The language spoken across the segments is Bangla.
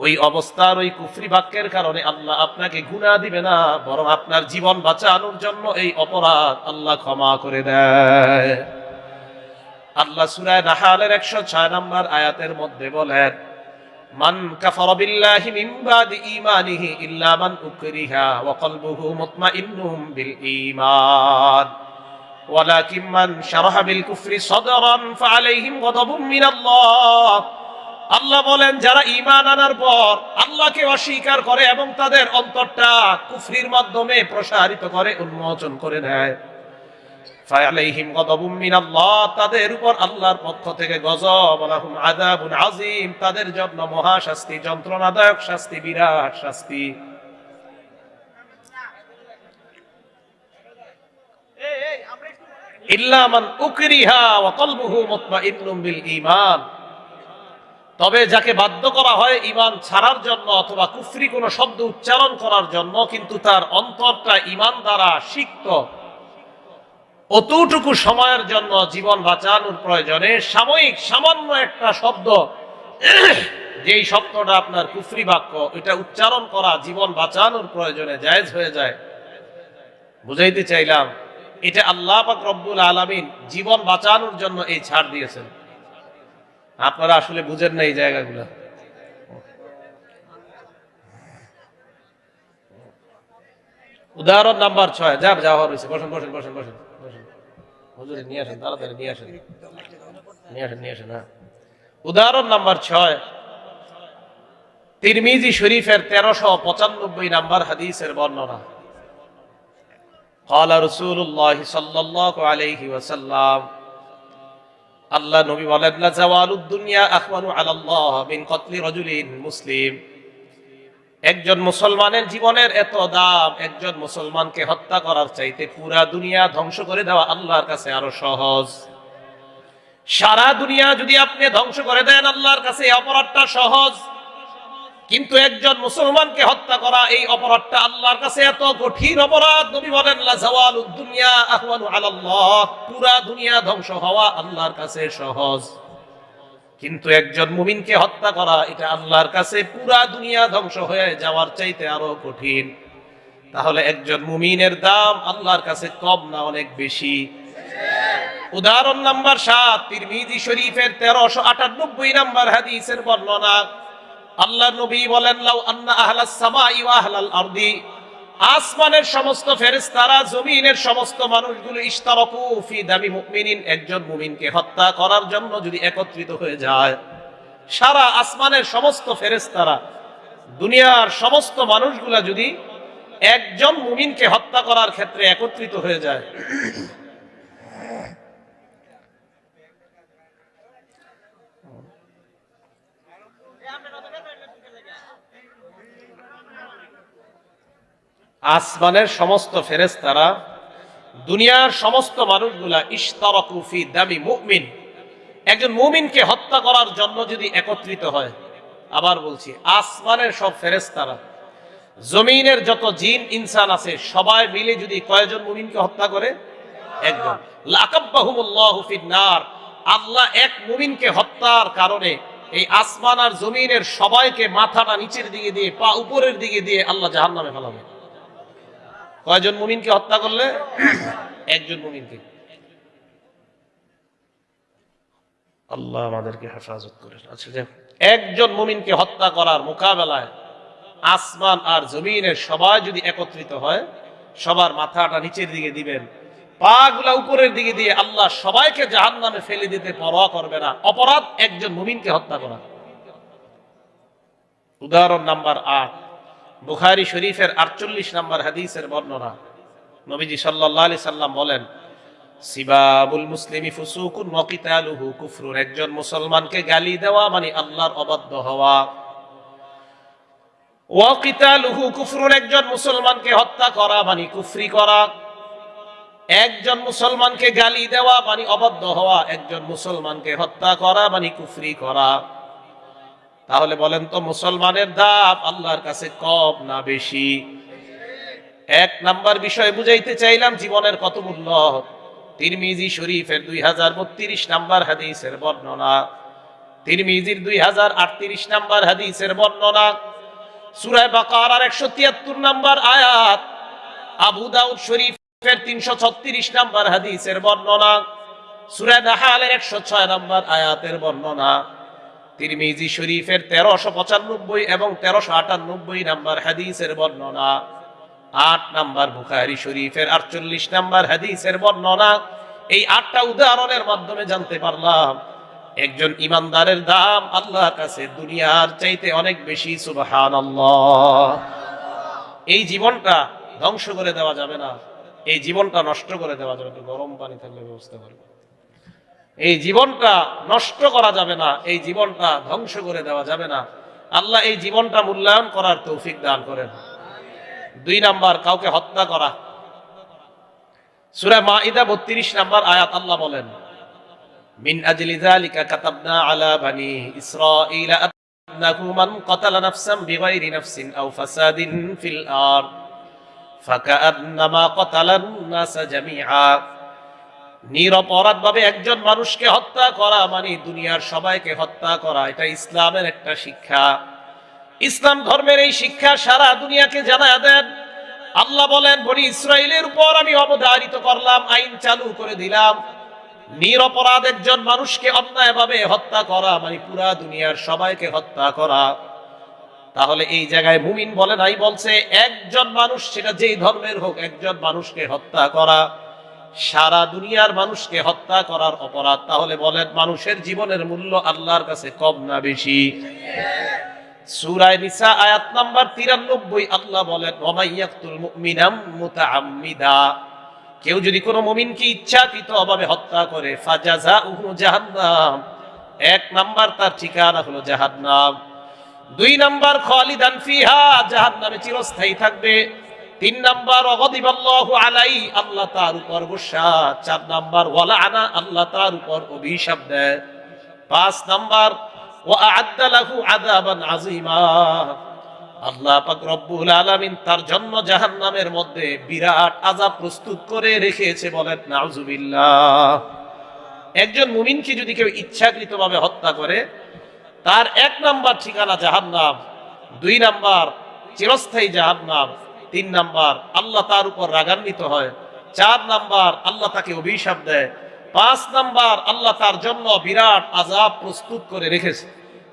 ওই অবস্থার ওই কুফরি বাক্যের কারণে আল্লাহ আপনাকে গুণা দিবে না, বরং আপনার জীবন বাঁচানোর জন্য এই অপরাধ আল্লাহ ক্ষমা করে দেয়। আল্লাহ সুরায় নাহালের একশো ছয় নম্বর আয়াতের মধ্যে বলেন, মান বিল বিল আল্লাহ বলেন, যারা ঈমান আনার পর আল্লাহকে অস্বীকার করে এবং তাদের অন্তরটা কুফরির মাধ্যমে প্রসারিত করে, উন্মোচন করে উপর আল্লাহর পক্ষ থেকে গজব, লাহুম আযাবুন তাদের জন্য মহা যন্ত্রণাদায়ক শাস্তি, বিরাট শাস্তি। তবে যাকে বাধ্য করা হয় ইমান ছাড়ার জন্য অথবা কুফরি কোনো শব্দ উচ্চারণ করার জন্য, কিন্তু তার অন্তরটা ইমান দ্বারা সিক্ত। অতটুকু সময়ের জন্য জীবন বাঁচানোর প্রয়োজনে সাময়িক সামান্য একটা শব্দ, যেই শব্দটা আপনার কুফরি বাক্য, এটা উচ্চারণ করা জীবন বাঁচানোর প্রয়োজনে জায়েজ হয়ে যায়। বুঝাইতে চাইলাম, এটা আল্লাহ পাক রব্বুল আলামিন জীবন বাঁচানোর জন্য এই ছাড় দিয়েছেন। আপনারা আসলে বুঝেন না এই জায়গাগুলো উদাহরণ নাম্বার ছয় যা যাওয়া হয়েছে বসেন বসেন বসেন বসেন বসেন হুজুরে নিয়ে আসেন তাড়াতাড়ি নিয়ে আসেন নিয়ে আসেন নিয়ে আসেন হ্যাঁ উদাহরণ নাম্বার ছয় তিরমিজি শরীফের তেরোশো পঁচানব্বই নাম্বার হাদিসের বর্ণনা قال رسول الله صلى الله عليه وسلم আল্লাহ নবী বলেন, লা জাওয়ালুদ দুনিয়া আখওয়ানু আলাল্লাহ মিন কতলি রাজুলিন মুসলিম। একজন মুসলমানের জীবনের এত দাম, একজন মুসলমানকে হত্যা করার চাইতে পুরা দুনিয়া ধ্বংস করে দেওয়া আল্লাহর কাছে আরও সহজ। সারা দুনিয়া যদি আপনি ধ্বংস করে দেন, আল্লাহর কাছে অপরাধটা সহজ। কিন্তু একজন মুসলমানকে হত্যা করা এই অপরাধটা আল্লাহর কাছে এত কঠিন অপরাধ। নবী বলেন পুরা দুনিয়া ধ্বংস হওয়া আল্লাহর কাছে সহজ। কিন্তু একজন মুমিনকে হত্যা করা, এটা আল্লাহর কাছে পুরা দুনিয়া ধ্বংস হয়ে যাওয়ার চাইতে আরও কঠিন। তাহলে একজন মুমিনের দাম আল্লাহর কাছে কম না অনেক বেশি? উদাহরণ নাম্বার সাত, তিরমিজি শরীফের তেরোশো আটানব্বই নাম্বার হাদিসের বর্ণনা। আল্লাহ নবী বলেন, লাউ আন্না আহলাস সামাই ওয়া আহলাল আরদি। আসমানের সমস্ত ফেরেশতারা, জমিনের সমস্ত মানুষগুলো ইশতারাকু ফি দামি মুমিনিন, একজন মুমিনকে হত্যা করার জন্য যদি একত্রিত হয়ে যায়। সারা আসমানের সমস্ত ফেরেশতারা, দুনিয়ার সমস্ত মানুষগুলা যদি একজন মুমিনকে হত্যা করার ক্ষেত্রে একত্রিত হয়ে যায়। আসমানের সমস্ত ফেরেশতারা, দুনিয়ার সমস্ত মানুষগুলা ইশতারাকুফি দামি মুমিন। একজন মুমিনকে হত্যা করার জন্য যদি একত্রিত হয়, আবার বলছি, আসমানের সব ফেরেশতারা, জমিনের যত জিন, ইনসান আছে, সবাই মিলে যদি কয়জন মুমিনকে হত্যা করে? একজন। আল্লাহ এক মুমিনকে হত্যার কারণে এই আসমান আর জমিনের সবাইকে মাথাটা নিচের দিকে দিয়ে, পা উপরের দিকে দিয়ে আল্লাহ জাহান্নামে ফেলাবে। কয়জন মুমিনকে হত্যা করলে? একজন মুমিনকে। আল্লাহ আমাদেরকে হেফাজত করেন। আচ্ছা যাক। একজন মুমিনকে হত্যা করার মোকাবেলায় আসমান আর জমিনের সবাই যদি একত্রিত হয়, সবার মাথাটা নিচের দিকে দিবেন পা গুলা উপরের দিকে দিয়ে আল্লাহ সবাইকে জাহান নামে ফেলে দিতে পরোয়া করবে না। অপরাধ একজন মুমিনকে হত্যা করা। উদাহরণ নাম্বার আট। বুখারি শরীফের আটচল্লিশ নাম্বার হাদিসের বর্ণনা। নবীজি সাল্লাহ সাল্লাম বলেন, সিবাবুল মুসলিমি ফুসুকুন ওয়াকিতালুহু কুফরুন। একজন মুসলমানকে গালি দেওয়া মানে আল্লাহর অবাধ্য হওয়া। ওয়াকিতালুহু কুফরুন। একজন মুসলমানকে হত্যা করা মানে কুফরি করা। একজন মুসলমানকে গালি দেওয়া মানে অবাধ্য হওয়া। একজন মুসলমানকে হত্যা করা মানে কুফরি করা। তাহলে বলেন তো মুসলমানের দাম আল্লাহর কাছে কম না বেশি? এক নাম্বার বিষয় বুঝাইতে চাইলাম জীবনের কত মূল্য? তিরমিজি শরীফের দুই হাজার বত্রিশ নাম্বার হাদিসের বর্ণনা। তিরমিজির দুই হাজার আটত্রিশ নাম্বার হাদিসের বর্ণনা। সুরায় বাকার আর একশো তিয়াত্তর নাম্বার আয়াত। আবু দাউদ শরীফের তিনশো ছত্রিশ নাম্বার হাদিসের বর্ণনা। সুরায় নাহালের একশো ছয় নাম্বার আয়াতের বর্ণনা। তিরমিজি শরীফের তেরোশো পঁচানব্বই এবং তেরোশো আটানব্বই নাম্বার হাদিসের বর্ণনা। আট নাম্বার বুখারি শরীফের আটচল্লিশ নাম্বার হাদিসের বর্ণনা। এই আটটা উদাহরণের মাধ্যমে জানতে পারলাম, একজন ইমানদারের দাম আল্লাহর কাছে দুনিয়ার চাইতে অনেক বেশি সুবাহান এই জীবনটা ধ্বংস করে দেওয়া যাবে না, এই জীবনটা নষ্ট করে দেওয়া যাবে গরম পানি থাকলে ব্যবস্থা করবে। এই জীবনটা নষ্ট করা যাবে না, এই জীবনটা ধ্বংস করে দেওয়া যাবে না। আল্লাহ এই জীবনটা মূল্যায়ন করার তৌফিক দান করেন। দুই নাম্বার, কাউকে হত্যা করা। সূরা মাইদা 32 নাম্বার আয়াত আল্লাহ বলেন আজলি যালিকা কাতাবনা আলা বানি ইসরাঈল আন্নাহু কাতালা নাফসান বিগাইরি নাফসিন আও ফাসাদিন ফিল আরদ। ফাকান্নামা কাতালান নাস জামিআ। নিরপরাধ ভাবে একজন মানুষকে হত্যা করা মানে দুনিয়ার সবাইকে হত্যা করা, এটা ইসলামের একটা শিক্ষা। ইসলাম ধর্মের এই শিক্ষা সারা দুনিয়াকে জানায় দেন। আল্লাহ বলেন, বনি ইসরায়েলের উপর আমি অবধারিত করলাম, আইন চালু করে দিলাম। নিরপরাধ একজন মানুষকে অন্যায়ভাবে হত্যা করা মানে পুরা দুনিয়ার সবাইকে হত্যা করা। তাহলে এই জায়গায় মুমিন বলে নাই, বলছে একজন মানুষ সেটা যেই ধর্মের হোক, একজন মানুষকে হত্যা করা। সারা দুনিয়ার মানুষকে হত্যা করার অপরাধ, তাহলে বলেন মানুষের জীবনের মূল্য আল্লাহর কাছে কম না বেশি? সূরায়ে নিসা, আয়াত নাম্বার 93 আল্লাহ বলেন ওমাইয়াকতুল মুমিনাম মুতাআম্মিদা। কেউ যদি কোনো মুমিনকে ইচ্ছাকৃত অভাবে হত্যা করে ফাজাজাউহু জাহান্নাম। এক নাম্বার তার ঠিকানা হলো জাহান্নাম। দুই নাম্বার, খালিদান ফিহা, জাহান্নামে চিরস্থায়ী থাকবে। তিন নাম্বার অগদিবাল্লাহু আলাই আল্লাহ তার উপর গুসা। চার নাম্বার ওয়ালা আনা আল্লাহ তার উপর অভিশাপ দেয়। পাঁচ নাম্বার ওয়া আদালাহু আযাবান আযীমা। আল্লাহ পাক রব্বুল আলামিন তার জন্য জাহান্নামের মধ্যে বিরাট আযাব প্রস্তুত করে রেখেছে বলেন, নাউজুবিল্লাহ। একজন মুমিনকে যদি কেউ ইচ্ছাকৃতভাবে হত্যা করে, তার এক নাম্বার ঠিকানা জাহান্নাম, দুই নাম্বার চিরস্থায়ী জাহান্নাম তিন নাম্বার, আল্লাহ তার উপর রাগান্বিত হয়। চার নাম্বার, আল্লাহ তাকে অভিশাপ দেয়। পাঁচ নাম্বার, আল্লাহ তার জন্য বিরাট আজাব প্রস্তুত করে রেখেছে।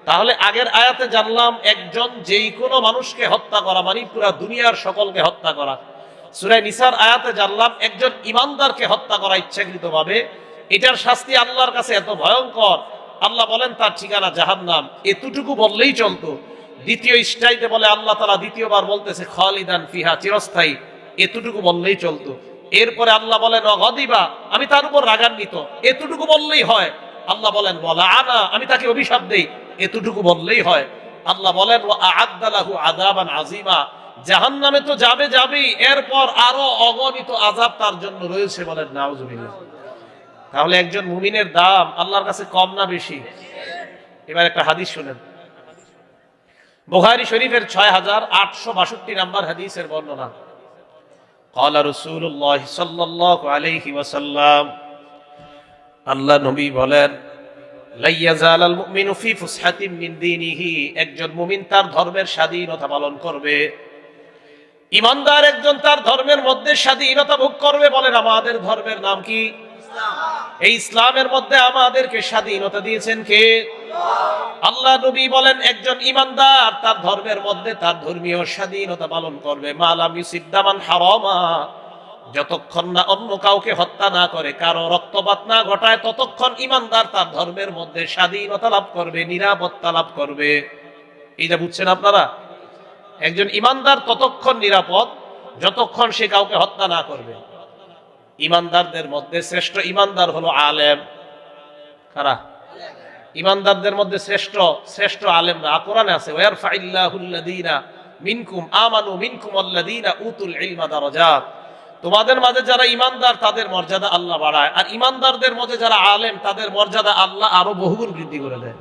তাহলে আগের আয়াতে জানলাম, একজন যেই কোনো মানুষকে হত্যা করা মানে পুরা দুনিয়ার সকলকে হত্যা করা। সুরাই নিসার আয়াতে জানলাম, একজন ইমানদারকে হত্যা করা ইচ্ছাকৃত ভাবে এটার শাস্তি আল্লাহর কাছে এত ভয়ঙ্কর। আল্লাহ বলেন, তার ঠিকানা জাহান্নাম। এতটুকু বললেই চলতো। দ্বিতীয় স্টাইতে বলে, আল্লাহ তালা দ্বিতীয়বার বলতেছে, খালিদান ফিহা, চিরস্থায়ী। এতটুকু বললেই চলতো। এরপরে আল্লাহ বলেন, অগদিবা, আমি তার উপর রাগান্বিত। এতটুকু বললেই হয়। আল্লাহ বলেন, বলা আনা, আমি তাকে অভিশাপ দেই। এতটুকু বললেই হয়। আল্লাহ বলেন আদালাহু আদাবান আজিমা জাহান নামে তো যাবে যাবেই, এরপর আরও অগণিত আজাব তার জন্য রয়েছে বলেন, নাউজুবিল্লাহ। তাহলে একজন মুমিনের দাম আল্লাহর কাছে কম না বেশি? এবার একটা হাদিস শুনেন। বুখারী শরীফের ছয় হাজার আটশো বাষট্টি নাম্বার হাদিসের বর্ণনা قال رسول الله صلى الله عليه وسلم আল্লাহ নবী বলেন লাইয়াজাল আল মুমিনু ফি ফুসহাতিন মিন দীনিহি একজন মুমিন তার ধর্মের স্বাধীনতা পালন করবে ইমানদার একজন তার ধর্মের মধ্যে স্বাধীনতা ভোগ করবে বলেন আমাদের ধর্মের নাম কি এই ইসলামের মধ্যে আমাদেরকে স্বাধীনতা দিয়েছেন কে? আল্লাহ নবী বলেন, একজন ইমানদার তার ধর্মের মধ্যে তার ধর্মীয় স্বাধীনতা পালন করবে। মালাম ইউসিদ্দামান হারামা। যতক্ষণ না অন্য কাউকে হত্যা না করে, কারও রক্তপাত না ঘটায়, ততক্ষণ ইমানদার তার ধর্মের মধ্যে স্বাধীনতা লাভ করবে, নিরাপত্তা লাভ করবে। এইটা বুঝছেন আপনারা? একজন ইমানদার ততক্ষণ নিরাপদ, যতক্ষণ সে কাউকে হত্যা না করবে। ইমানদারদের মধ্যে শ্রেষ্ঠ ইমানদার হলো আলেম। কারা? ইমানদারদের মধ্যে শ্রেষ্ঠ শ্রেষ্ঠ আলেমরা। কোরআনে আছে ওয়ার ফাইল্লাহুল্লাযীনা মিনকুম, আমানু মিনকুম আল্লাযীনা উতুল ইলমা দারাজাত। তোমাদের মাঝে যারা ইমানদার, তাদের মর্যাদা আল্লাহ বাড়ায়। আর ইমানদারদের মধ্যে যারা আলেম, তাদের মর্যাদা আল্লাহ আরও বহুগুণ বৃদ্ধি করে দেয়।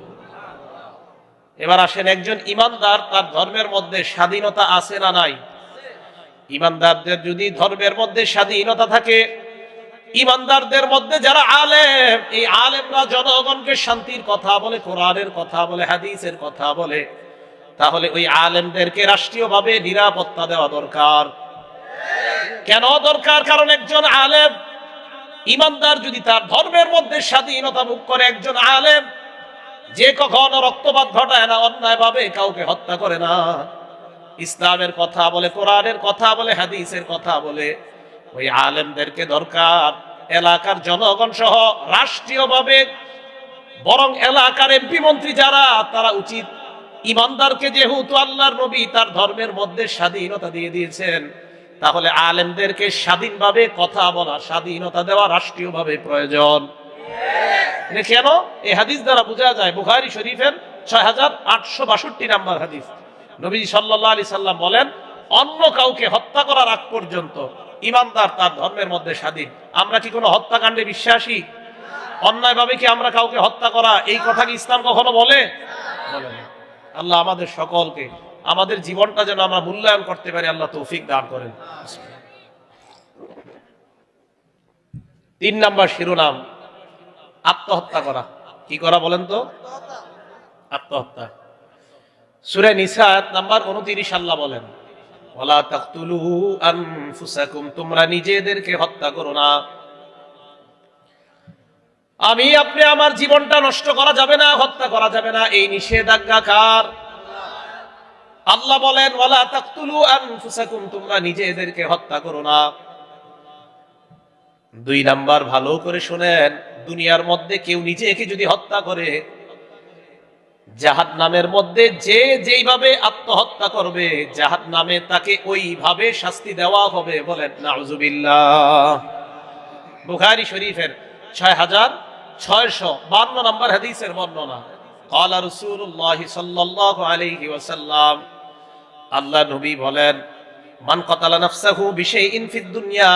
এবার আসেন, একজন ইমানদার, তার ধর্মের মধ্যে স্বাধীনতা আছে না নাই? ইমানদারদের যদি ধর্মের মধ্যে স্বাধীনতা থাকে ইমানদারদের মধ্যে যারা আলেম, এই আলেমরা জনগণকে শান্তির কথা বলে, কোরআনের কথা বলে, হাদিসের কথা বলে, তাহলে ওই আলেমদেরকে রাষ্ট্রীয়ভাবে নিরাপত্তা দেওয়া দরকার। কেন দরকার? কারণ একজন আলেম, ইমানদার যদি তার ধর্মের মধ্যে স্বাধীনতা ভোগ করে একজন আলেম, যে কখনো রক্তপাত ঘটায় না অন্যায় ভাবে কাউকে হত্যা করে না। ইসলামের কথা বলে, কোরআনের কথা বলে, হাদিসের কথা বলে ওই আলেমদেরকে দরকার। এলাকার জনগণ সহ রাষ্ট্রীয়ভাবে, বরং এলাকার এমপি মন্ত্রী যারা, তারা উচিত ইমানদারকে যেহেতু আল্লাহর নবী, তার ধর্মের মধ্যে স্বাধীনতা দিয়ে দিয়েছেন, তাহলে আলেমদেরকে স্বাধীনভাবে কথা বলা, স্বাধীনতা দেওয়া রাষ্ট্রীয়ভাবে প্রয়োজন। এটা কেন? এই হাদিস দ্বারা বোঝা যায়, বুখারি শরীফের ছয় হাজার আটশো বাষট্টি নাম্বার হাদিস। নবী সাল্লাহ আলি সাল্লাম বলেন, অন্য কাউকে হত্যা করার আগ পর্যন্ত ইমানদার তার ধর্মের মধ্যে স্বাধীন। আমরা কি কোনো হত্যাকাণ্ডে বিশ্বাসী? অন্যায়ভাবে কি আমরা কাউকে হত্যা করা? এই কথা কি ইসলাম কখনো বলে? বলে। আল্লাহ আমাদের সকলকে, আমাদের জীবনটা যেন আমরা মূল্যায়ন করতে পারি, আল্লাহ তৌফিক দান করেন। তিন নাম্বার শিরোনাম, আত্মহত্যা করা। কি করা বলেন তো? আত্মহত্যা। সুরে নিসা নাম্বার উনতিরিশ আল্লাহ বলেন তোমরা নিজেদেরকে হত্যা করো না। আমি, আপনি আমার জীবনটা নষ্ট করা যাবে না, হত্যা করা যাবে না, এই নিষেধাজ্ঞা কার? আল্লাহ বলেন, ওয়ালা তাকতুলু আনফুসাকুম, তোমরা নিজেদেরকে হত্যা করো না। দুই নাম্বার, ভালো করে শুনেন, দুনিয়ার মধ্যে কেউ নিজেকে যদি হত্যা করে জাহাদ নামের মধ্যে যে যেইভাবে আত্মহত্যা করবে জাহাদ নামে তাকে ওইভাবে শাস্তি দেওয়া হবে বলেন নাউজুবিল্লাহ বুখারী শরীফের ছয় হাজার ছয়শ বান্ন নম্বর হাদিসের বর্ণনা قال رسول الله صلى الله عليه وسلم আল্লাহ নবী বলেন মান কতালা নাফসাহু বিশাইইন ফিদ দুনিয়া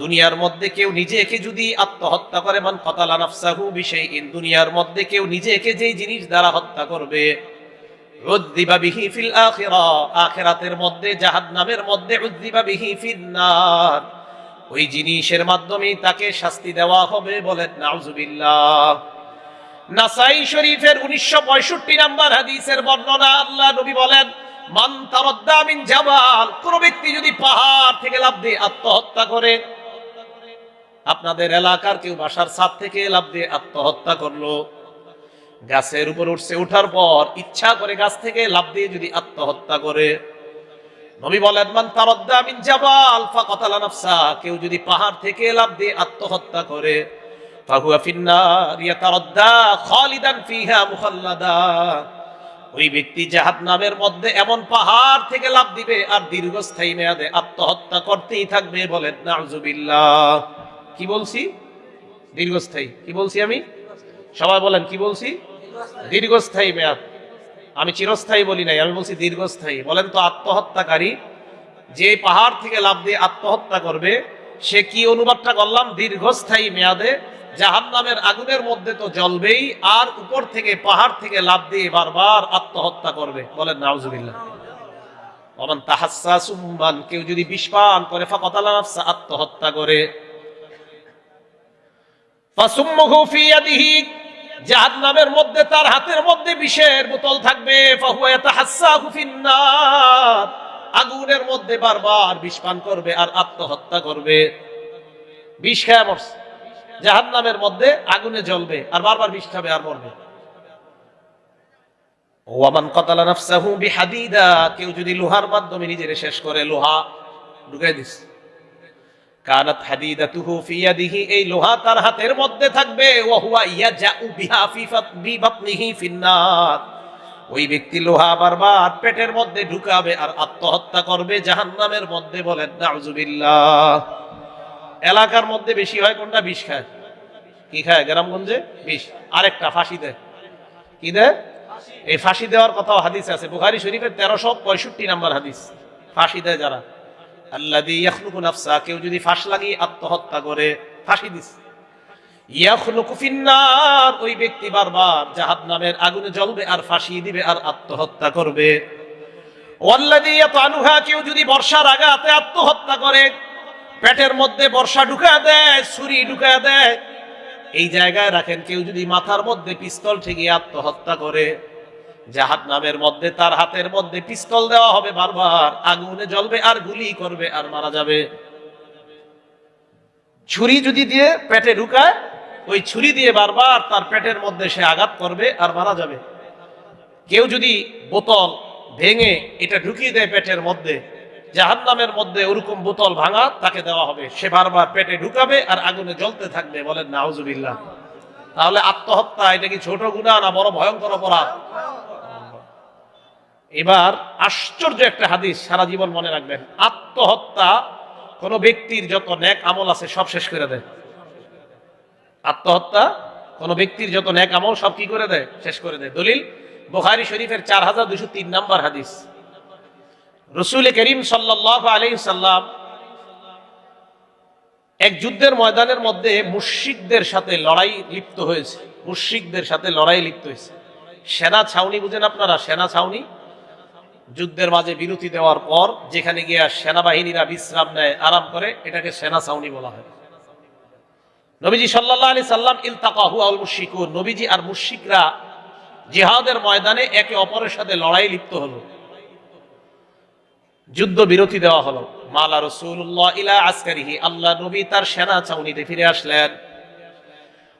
দুনিয়ার মধ্যে কেউ নিজেকে যদি আত্মহত্যা করে, মান কতালা নাফসাহু বিশাইইন, দুনিয়ার মধ্যে কেউ নিজেকে যেই জিনিস দ্বারা হত্যা করবে আখিরাতের মধ্যে মধ্যে বিহি ফিন নার ওই জিনিসের মাধ্যমে তাকে শাস্তি দেওয়া হবে বলেন নাউজুবিল্লাহ। নাসাই শরীফের উনিশশো পঁয়ষট্টি নাম্বার হাদিসের বর্ণনা আল্লাহ নবী বলেন, মান তারদ্দা মিন জাবাল কোন ব্যক্তি যদি পাহাড় থেকে লাভ দিয়ে আত্মহত্যা করে আপনাদের এলাকার কেউ বাসার ছাদ থেকে লাভ দিয়ে আত্মহত্যা করল। গাছের উপর উঠছে, উঠার পর ইচ্ছা করে গাছ থেকে লাভ দিয়ে যদি আত্মহত্যা করে। নবী বলেন, মান তারদ্দা মিন জাবাল ফাকাতালা নাফসা কেউ যদি পাহাড় থেকে লাভ দিয়ে আত্মহত্যা করে, ফাহুয়া ফিন্নার ইয়াতারদ্দা খালিদান ফিহা মুখাল্লাদা। ওই ব্যক্তি জাহাদ নামের মধ্যে এমন পাহাড় থেকে লাভ দিবে আর দীর্ঘস্থায়ী মেয়াদে আত্মহত্যা করতেই থাকবে বলেন, নাউজুবিল্লাহ। কি বলছি? দীর্ঘস্থায়ী। কি বলছি আমি? সবাই বলেন, কি বলছি? দীর্ঘস্থায়ী মেয়াদ। আমি চিরস্থায়ী বলি নাই, আমি বলছি দীর্ঘস্থায়ী। বলেন তো, আত্মহত্যাকারী যে পাহাড় থেকে লাভ দিয়ে আত্মহত্যা করবে, সে কি অনুবাদটা করলাম? দীর্ঘস্থায়ী মেয়াদে জাহান নামের আগুনের মধ্যে তো জ্বলবেই, আর উপর থেকে পাহাড় থেকে লাভ দিয়ে বারবার আত্মহত্যা করবে। বলেন, নাউজুবিল্লাহ। কেউ যদি বিষ পান করে, ফাকাতালা আত্মহত্যা করে। জাহান্নামের মধ্যে, তার হাতের মধ্যে বিষের বোতল থাকবে। আগুনের মধ্যে বারবার বিষ পান করবে আর আত্মহত্যা করবে। বিষ খেয়ে মরছে। জাহান্নামের মধ্যে আগুনে জ্বলবে আর বারবার বিষ খাবে আর মরবে। ওয়ামান কতালা নাফসাহু বিহাদিদা, কেউ যদি লোহার মাধ্যমে নিজের শেষ করে, লোহা ঢুকাই দিস এই লোহা তার হাতের মধ্যে থাকবে। ওয়া ওই ব্যক্তি লোহা বারবার পেটের মধ্যে ঢুকাবে আর আত্মহত্যা করবে জাহান্নামের মধ্যে বলেন এলাকার মধ্যে বেশি হয় কোনটা? বিষ খায়। কি খায়? গ্রামগঞ্জে? বিষ। আরেকটা, ফাঁসি দেয়। কি দেয়? এই ফাঁসি দেওয়ার কথাও হাদিস আছে। বুখারি শরীফের তেরোশো পঁয়ষট্টি নাম্বার হাদিস। ফাঁসি দেয় যারা। নাফসা, কেউ যদি ফাঁস লাগিয়ে আত্মহত্যা করে, ফাঁসি দিস ইয়াখলুকু ফিন্নার, ওই ব্যক্তি বারবার জাহান্নামের আগুনে জ্বলবে আর ফাঁসি দিবে আর আত্মহত্যা করবে। কেউ যদি বর্ষার আঘাতে আত্মহত্যা করে, পেটের মধ্যে বর্ষা ঢুকা দেয়, ছুরি ঢুকা দেয়, এই জায়গায় রাখেন, কেউ যদি মাথার মধ্যে পিস্তল ঠেকিয়ে আত্মহত্যা করে। জাহাদ নামের মধ্যে, তার হাতের মধ্যে পিস্তল দেওয়া হবে বারবার। আগুনে জ্বলবে আর গুলি করবে আর মারা যাবে। ছুরি যদি দিয়ে পেটে ঢুকায়, ওই ছুরি দিয়ে বারবার তার পেটের মধ্যে সে আঘাত করবে আর মারা যাবে। কেউ যদি বোতল ভেঙে এটা ঢুকিয়ে দেয় পেটের মধ্যে, জাহান্নামের মধ্যে ওরকম বোতল ভাঙা তাকে দেওয়া হবে। সে বারবার পেটে ঢুকাবে আর আগুনে জ্বলতে থাকবে বলেন নাউজুবিল্লাহ। তাহলে আত্মহত্যা, এটা কি ছোট গুণা না বড় ভয়ঙ্কর অপরাধ? এবার আশ্চর্য একটা হাদিস সারা জীবন মনে রাখবেন। আত্মহত্যা কোন ব্যক্তির যত ন্যাক আমল আছে সব শেষ করে দেয়। আত্মহত্যা কোন ব্যক্তির যত ন্যাক আমল সব কি করে দেয়? শেষ করে দেয়। দলিল, বুখারী শরীফের চার হাজার দুশো তিন নম্বর হাদিস। রসুল করিম সাল্লাহ আলী সাল্লাম এক যুদ্ধের ময়দানের মধ্যে মুশিকদের সাথে লড়াই লিপ্ত হয়েছে। মুশিকদের সাথে লড়াই লিপ্ত হয়েছে। সেনা ছাউনি বুঝেন আপনারা? সেনা ছাউনি? যুদ্ধের মাঝে বিরতি দেওয়ার পর যেখানে গিয়ে সেনাবাহিনীরা বিশ্রাম নেয়, আরাম করে, এটাকে সেনা ছাউনি বলা হয়। নবীজি সাল্লাহ আলি সাল্লাম, ইলতাকাহু আল নবীজি আর মুশিকরা জিহাদের ময়দানে একে অপরের সাথে লড়াই লিপ্ত হলো। যুদ্ধ বিরতি দেওয়া হলো। মালা রসুল্লাহ ইলা আসকারিহি আল্লাহ নবী তার সেনা ছাউনিতে ফিরে আসলেন ও মালাল আখরুনা ইলা আসকারিহি অন্যরা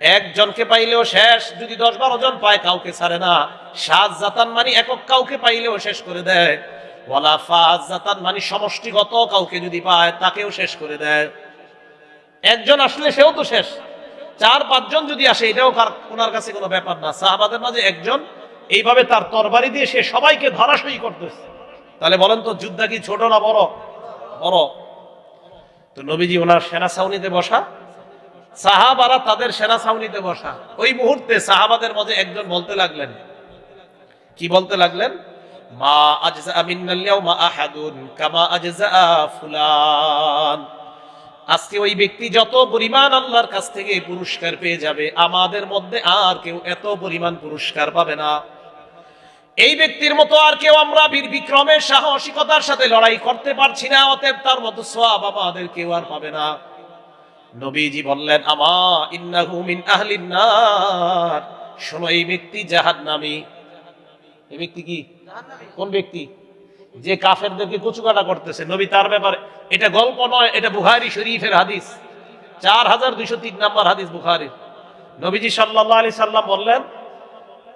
একজনকে পাইলেও শেষ, যদি দশ বারো জন পায়, কাউকে ছাড়ে না। সাত জাতান মানে একক কাউকে পাইলেও শেষ করে দেয়। ওয়ালা ফাজ জাতান মানে সমষ্টিগত কাউকে যদি পায়, তাকেও শেষ করে দেয়। একজন আসলে সেও তো শেষ। চার, পাঁচজন যদি আসে, এটাও ওনার কাছে কোনো ব্যাপার না। সাহাবাদের মাঝে একজন, এইভাবে তার তরবারি দিয়ে সে সবাইকে ধরাশয়ী করতেছে। তাহলে বলেন তো, যুদ্ধা কি ছোট না বড়? বড়। তো নবীজি ওনার সেনা ছাউনিতে বসা সাহাবারা তাদের সেনা ছাউনিতে বসা। ওই মুহূর্তে সাহাবাদের মধ্যে একজন বলতে লাগলেন। কি বলতে লাগলেন? মা আজজা মিন্নাল ইয়াউমা আহাদুন, কামা আজজা ফুলান। আজকে ওই ব্যক্তি যত পরিমাণ আল্লাহর কাছ থেকে পুরস্কার পেয়ে যাবে, আমাদের মধ্যে আর কেউ এত পরিমাণ পুরস্কার পাবে না। এই ব্যক্তির মতো আর কেউ আমরা বীর বিক্রমের সাহসিকতার সাথে লড়াই করতে পারছি না, অতএব তার মতো সোয়াব আমাদের কেউ আর পাবে না। নবীজি বললেন, আমা ইন্নাহু মিন আহলিন নার শোনো, এই ব্যক্তি জাহান্নামী। এই ব্যক্তি কি? কোন ব্যক্তি? যে কাফেরদেরকে কচুকাটা করতেছে। নবী তার ব্যাপারে, এটা গল্প নয়, এটা বুখারি শরীফের হাদিস। চার হাজার দুইশো তিন নম্বর হাদিস বুখারির। নবীজি সাল্লাহ আলি সাল্লাম বললেন,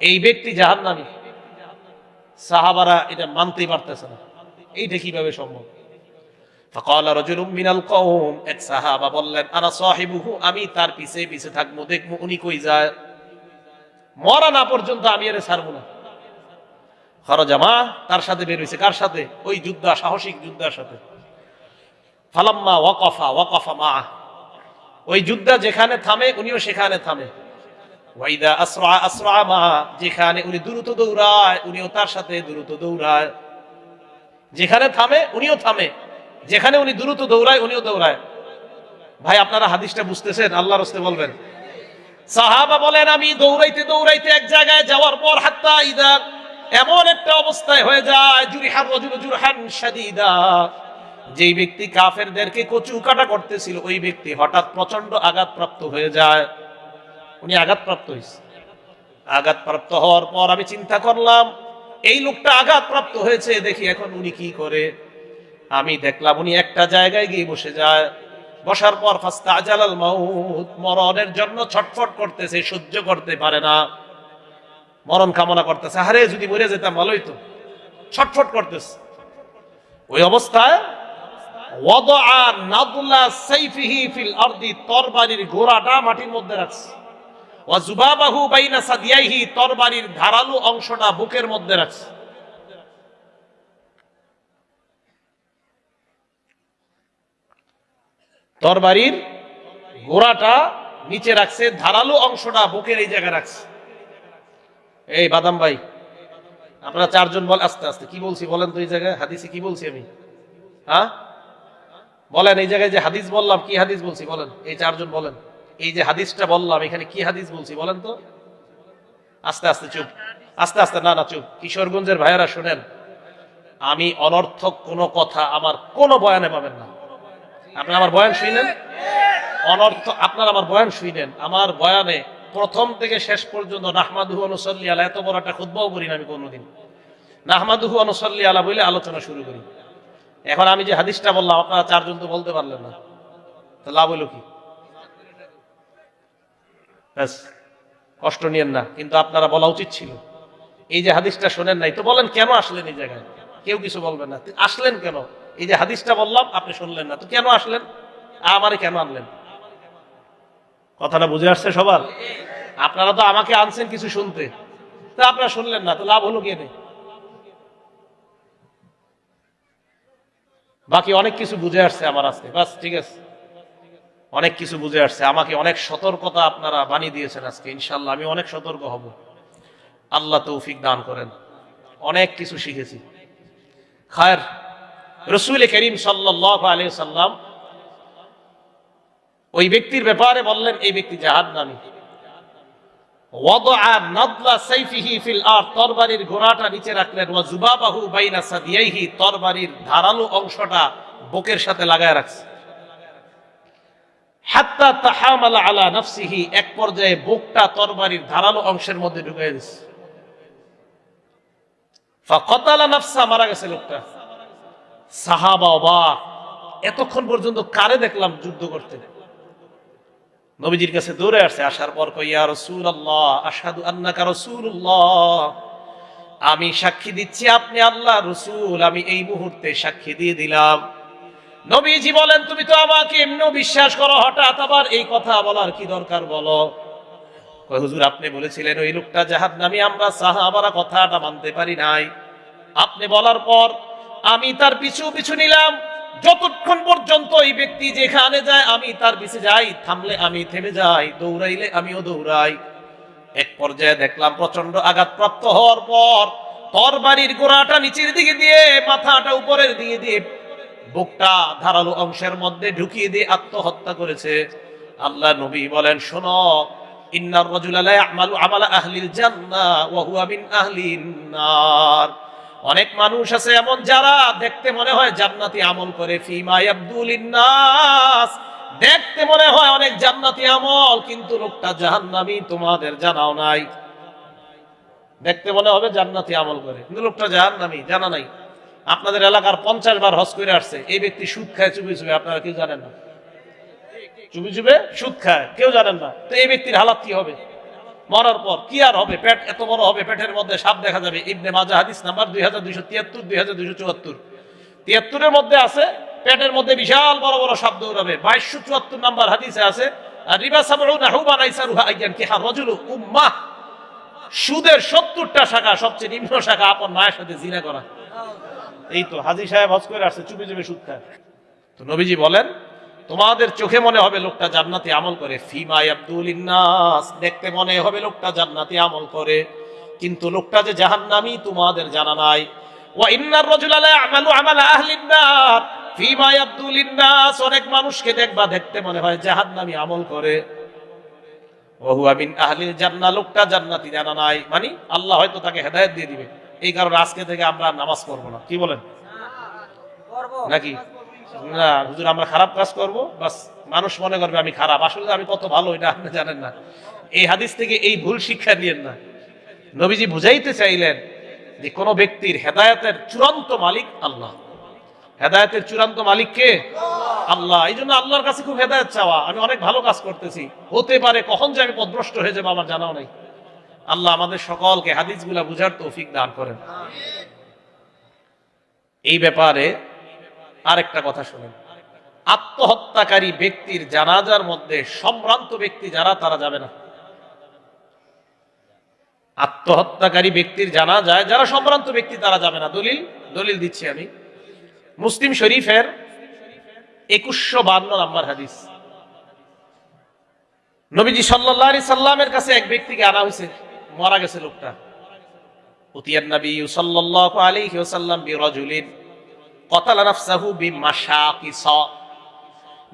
এই ব্যক্তি জাহান্নামী। সাহাবারা এটা মানতেই পারতেছে না। এইটা কীভাবে সম্ভব? فقال رجل من القوم এক সাহাবা বললেন আনা সাহিবুহু আমি তার পিছে পিছে থাকবো দেখবো উনি কই যায় মরা না পর্যন্ত আমি এর ছাড়বো না খরজামা তার সাথে বের হয়েছে কার সাথে ওই যুদ্ধা সাহসিক যুদ্ধার সাথে ফালাম্মা ওয়াকফা ওয়াকফা মা ওই যুদ্ধা যেখানে থামে উনিও সেখানে থামে ওয়াইদা আসরা আসরা মা যেখানে উনি দ্রুত দৌড়ায় উনিও তার সাথে দ্রুত দৌড়ায় যেখানে থামে উনিও থামে যেখানে উনি দ্রুত দৌড়ায়, উনিও দৌড়ায়। ভাই, আপনারা হাদিসটা বুঝতেছেন? আল্লাহ রস্তে বলবেন। সাহাবা বলেন, আমি দৌড়াইতে দৌড়াইতে এক জায়গায় যাওয়ার পর হাত্তা ইদা এমন একটা অবস্থায় হয়ে যায়, জুরিহান রজুল জুরহান শাদীদা। যেই ব্যক্তি কাফেরদেরকে কচু কাটা করতেছিল, ওই ব্যক্তি হঠাৎ প্রচণ্ড আঘাতপ্রাপ্ত হয়ে যায়। উনি আঘাতপ্রাপ্ত হয়েছে আঘাতপ্রাপ্ত হওয়ার পর আমি চিন্তা করলাম, এই লোকটা আঘাতপ্রাপ্ত হয়েছে, দেখি এখন উনি কি করে। আমি দেখলাম উনি একটা জায়গায় গিয়ে বসে যায়। বসার পর ফাস্তা আজালাল মাউত মরণের জন্য ছটফট করতেছে, সহ্য করতে পারে না। মরণ কামনা করতেছে, আরে যদি মরে যেতাম ভালোই তো। ছটফট করতেছে। ওই অবস্থায় তরবারির ঘোড়াটা মাটির মধ্যে রাখছে। ধারালো অংশটা বুকের মধ্যে রাখছে। তরবারির ঘোড়াটা নিচে রাখছে, ধারালো অংশটা বুকের এই জায়গায় রাখছে। এই বাদাম ভাই, আপনারা চারজন বল আস্তে আস্তে, কি বলছি বলেন তো এই জায়গায়? হাদিসে কি বলছি আমি? হ্যাঁ? বলেন এই জায়গায় যে হাদিস বললাম, কি হাদিস বলছি বলেন? এই চারজন বলেন। এই যে হাদিসটা বললাম, এখানে কি হাদিস বলছি বলেন তো? আস্তে আস্তে, চুপ। আস্তে আস্তে, না না, চুপ। কিশোরগঞ্জের ভাইয়েরা শোনেন, আমি অনর্থক কোনো কথা আমার কোনো বয়ানে পাবেন না। আপনি আমার বয়ান শুনেন? অনর্থ, আপনার আমার বয়ান শুনেন। আমার বয়ানে প্রথম থেকে শেষ পর্যন্ত নাহমাদুহ অনুসল্লি আলা, এত বড় একটা খুদ্বাও করি না আমি কোনোদিন। নাহমাদুহু অনুসল্লি আলা বলে আলোচনা শুরু করি। এখন আমি যে হাদিসটা বললাম, আপনারা চারজন তো বলতে পারলেন না। তো লাভ হলো কি? ব্যাস, কষ্ট নিয়েন না, কিন্তু আপনারা বলা উচিত ছিল। এই যে হাদিসটা শোনেন নাই, তো বলেন কেন আসলেন এই জায়গায়? কেউ কিছু বলবেন না। আসলেন কেন? এই যে হাদিসটা বললাম, আপনি শুনলেন না। তো কেন আসলেন? আমারে কেন আনলেন? কথাটা বুঝে আসছে সবার? আপনারা তো আমাকে আনছেন কিছু শুনতে। তা আপনারা শুনলেন না, তো লাভ হলো কে বাকি অনেক কিছু বুঝে আসছে আমার আজকে বাস, ঠিক আছে। অনেক কিছু বুঝে আসছে। আমাকে অনেক সতর্কতা আপনারা বানিয়ে দিয়েছেন আজকে ইনশাল্লাহ আমি অনেক সতর্ক হব। আল্লাহ তৌফিক দান করেন। অনেক কিছু শিখেছি। খায়ের রসুল করিম সাল্লাহ সাল্লাম ওই ব্যক্তির ব্যাপারে বললেন, এই ব্যক্তি জাহাদ নামী অংশটা বুকের সাথে লাগায় রাখছে। আলা এক পর্যায়ে বুকটা ধারালো অংশের মধ্যে ঢুকে মারা গেছে লোকটা। সাহাবা অবাক এতক্ষণ পর্যন্ত কারে দেখলাম যুদ্ধ করতে? নবীজির কাছে দৌড়ে আসছে, আসার পর কইয়া রসুল আসাদু আন্নাকা রসুল্লাহ আমি সাক্ষী দিচ্ছি, আপনি আল্লাহ রসুল, আমি এই মুহূর্তে সাক্ষী দিয়ে দিলাম। নবীজি বলেন, তুমি তো আমাকে এমনি বিশ্বাস করো, হঠাৎ আবার এই কথা বলার কি দরকার বলো? হুজুর, আপনি বলেছিলেন ওই লোকটা জাহাদ নামি আমরা সাহাবারা কথাটা মানতে পারি নাই। আপনি বলার পর আমি তার পিছু পিছু নিলাম। যতক্ষণ পর্যন্ত এই ব্যক্তি যেখানে যায়, আমি তার পিছে যাই। থামলে আমি থেমে যাই, দৌড়াইলে আমিও দৌড়াই। এক পর্যায়ে দেখলাম প্রচণ্ড আঘাতপ্রাপ্ত হওয়ার পর তর বাড়ির গোড়াটা নিচের দিকে দিয়ে, মাথাটা উপরের দিকে দিয়ে বুকটা ধারালো অংশের মধ্যে ঢুকিয়ে দিয়ে আত্মহত্যা করেছে। আল্লাহ নবী বলেন, শোনো, ইন্নার রাজুলা লা ইয়ামালু আমালা আহলিল জান্নাহ ওয়া হুয়া মিন আহলিন নার। অনেক মানুষ আছে এমন যারা দেখতে মনে হয় জান্নাতি আমল করে। ফিমা আব্দুল নাস দেখতে মনে হয় অনেক জান্নাতি আমল, কিন্তু লোকটা জাহান্নামী, তোমাদের জানাও নাই। দেখতে মনে হবে জান্নাতি আমল করে, কিন্তু লোকটা জাহান্নামী, জানা নাই। আপনাদের এলাকার পঞ্চাশ বার হজ করে আসছে। এই ব্যক্তি সুদ খায়, চুপি চুপি, আপনারা কেউ জানেন না। চুপি চুপে সুদ খায়, কেউ জানেন না। তো এই ব্যক্তির হালাত কি হবে? মরার পর কি আর হবে? পেট এত বড় হবে, পেটের মধ্যে সাপ দেখা যাবে। ইবনে মাজা হাদিস নাম্বার দুই হাজার দুইশো তিয়াত্তর, দুই হাজার দুইশো চুয়াত্তর। তিয়াত্তরের মধ্যে আছে, পেটের মধ্যে বিশাল বড় বড় সাপ দৌড়াবে। বাইশশো চুয়াত্তর নাম্বার হাদিসে আছে আর বলেন তোমাদের চোখে মনে হবে লোকটা জান্নাতি আমল করে। ফিমাই আব্দুল ইন্নাস। দেখতে মনে হবে লোকটা জান্নাতি আমল করে। কিন্তু লোকটা যে জাহান্নামী তোমাদের জানা নাই। ওয়া ইন্নার রাজুলা লা ইয়ামালু আমালা আহলিন নার ফিমাই আব্দুল ইন্নাস। অনেক মানুষকে দেখবা দেখতে মনে হয় জাহান্নামী আমল করে। ওহুয়া মিন আহলিল জান্নাহ লোকটা জান্নাতি জানা নাই। মানে আল্লাহ হয়তো তাকে হেদায়েত দিয়ে দিবে। এই কারণে আজকে থেকে আমরা নামাজ পড়ব না। কি বলেন? নাকি? না, হুজুর, আমরা খারাপ কাজ করব, বাস মানুষ মনে করবে আমি খারাপ। আসলে আমি কত ভালো, এটা আপনি জানেন না। এই হাদিস থেকে এই ভুল শিক্ষা নিয়েন না। নবীজি বুঝাইতে চাইলেন যে কোন ব্যক্তির হেদায়তের চূড়ান্ত মালিক আল্লাহ। হেদায়তের চূড়ান্ত মালিক কে? আল্লাহ। এই জন্য আল্লাহর কাছে খুব হেদায়ত চাওয়া। আমি অনেক ভালো কাজ করতেছি। হতে পারে কখন যে আমি পদভ্রষ্ট হয়ে যাব, আমার জানাও নেই। আল্লাহ আমাদের সকলকে হাদিসগুলা বুঝার তৌফিক দান করেন। এই ব্যাপারে আরেকটা কথা শুনেন। আত্মহত্যাকারী ব্যক্তির জানাজার মধ্যে সম্ভ্রান্ত ব্যক্তি যারা, তারা যাবে না। আত্মহত্যাকারী ব্যক্তির জানা যায় যারা সম্ভ্রান্ত ব্যক্তি, তারা যাবে না। দলিল দলিল দিচ্ছি আমি। মুসলিম শরীফের একুশশো বান্ন নাম্বার হাদিস। নবীজি সাল্লাল্লাহু সাল্লামের কাছে এক ব্যক্তিকে আনা হয়েছে। মারা গেছে লোকটা। উতিয়ান নবী সাল্লাল্লাহু আলাইহি ওয়াসাল্লাম বিরাজুলিন।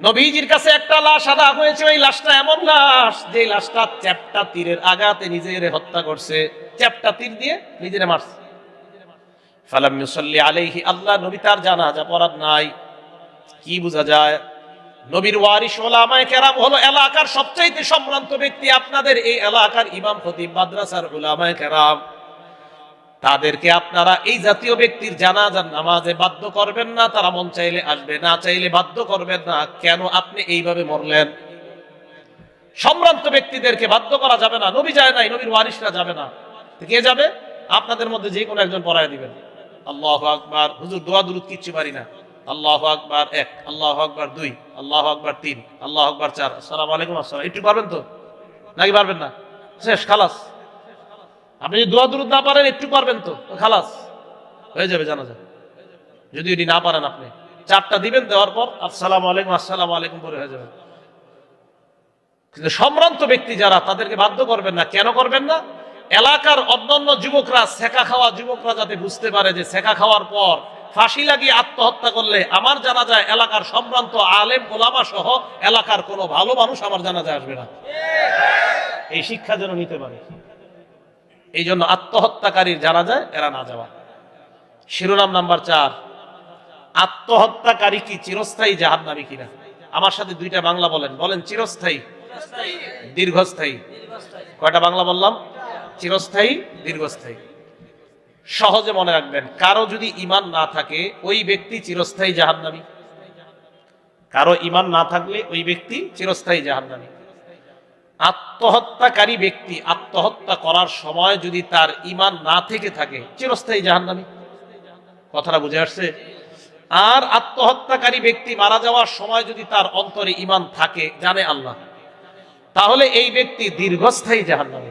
নবীজির কাছে একটা লাশ আনা হয়েছে, ওই লাশটা এমন লাশ, যে লাশটা চ্যাপটা তীরের আঘাতে নিজের হত্যা করছে। চ্যাপটা তীর দিয়ে নিজেরে মারছে। আলাইহি, আল্লাহ নবী তার নাই। কি বোঝা যায়? নবীর এলাকার সবচাইতে সম্ভ্রান্ত ব্যক্তি। আপনাদের এই এলাকার ইমাম খতিব মাদ্রাসার ওলামায়ে কেরাম। তাদেরকে আপনারা এই জাতীয় ব্যক্তির জানাজার নামাজে বাধ্য করবেন না, তারা মন চাইলে আসবে, না চাইলে বাধ্য করবেন না। কেন আপনি এইভাবে মরলেন? সম্ভ্রান্ত ব্যক্তিদেরকে বাধ্য করা যাবে না। নবী যায় নাই, নবীর ওয়ারিসরা যাবে না। কে যাবে? আপনাদের মধ্যে যে কোনো একজন পড়ায় দিবেন। আল্লাহ আকবার। হুজুর, দোয়া, দুরুদ কিচ্ছু পারি না। আল্লাহ আকবার এক, আল্লাহ আকবার দুই, আল্লাহ আকবার তিন, আল্লাহ আকবার চার। আসসালামু আলাইকুম, আসসালাম একটু পারবেন তো? নাকি পারবেন না? শেষ, খালাস। আপনি যদি দোয়া দুরুদ না পারেন, একটু পারবেন তো, খালাস। হয়ে যাবে জানা যায় যদি এটি না পারেন আপনি। চারটা দিবেন, দেওয়ার পর, আসসালাম আলাইকুম আসসালাম আলাইকুম পরে হয়ে যাবে। কিন্তু সম্ভ্রান্ত ব্যক্তি যারা, তাদেরকে বাধ্য করবেন না। কেন করবেন না? এলাকার অন্যান্য যুবকরা সেকা খাওয়া যুবকরা যাতে বুঝতে পারে যে সেকা খাওয়ার পর ফাঁসি লাগিয়ে আত্মহত্যা করলে আমার জানা যায় এলাকার সম্ভ্রান্ত আলেম গোলামা সহ এলাকার কোনো ভালো মানুষ আমার জানা যায় আসবে না। এই শিক্ষা যেন নিতে পারে। এই জন্য আত্মহত্যাকারীর জানা যায়, এরা না যাওয়া। শিরোনাম নাম্বার চার, আত্মহত্যাকারী কি চিরস্থায়ী জাহান্নামী কিনা? আমার সাথে দুইটা বাংলা বলেন। বলেন চিরস্থায়ী, দীর্ঘস্থায়ী। কয়টা বাংলা বললাম? চিরস্থায়ী, দীর্ঘস্থায়ী। সহজে মনে রাখবেন, কারও যদি ইমান না থাকে, ওই ব্যক্তি চিরস্থায়ী জাহান্নামী। কারও ইমান না থাকলে ওই ব্যক্তি চিরস্থায়ী জাহান্নামী। আত্মহত্যাকারী ব্যক্তি আত্মহত্যা করার সময় যদি তার ইমান না থেকে থাকে, চিরস্থায়ী জাহান্নামী। কথাটা বুঝে আসছে? আর আত্মহত্যাকারী ব্যক্তি মারা যাওয়ার সময় যদি তার অন্তরে ইমান থাকে, জানে আল্লাহ, তাহলে এই ব্যক্তি দীর্ঘস্থায়ী জাহান্নামী।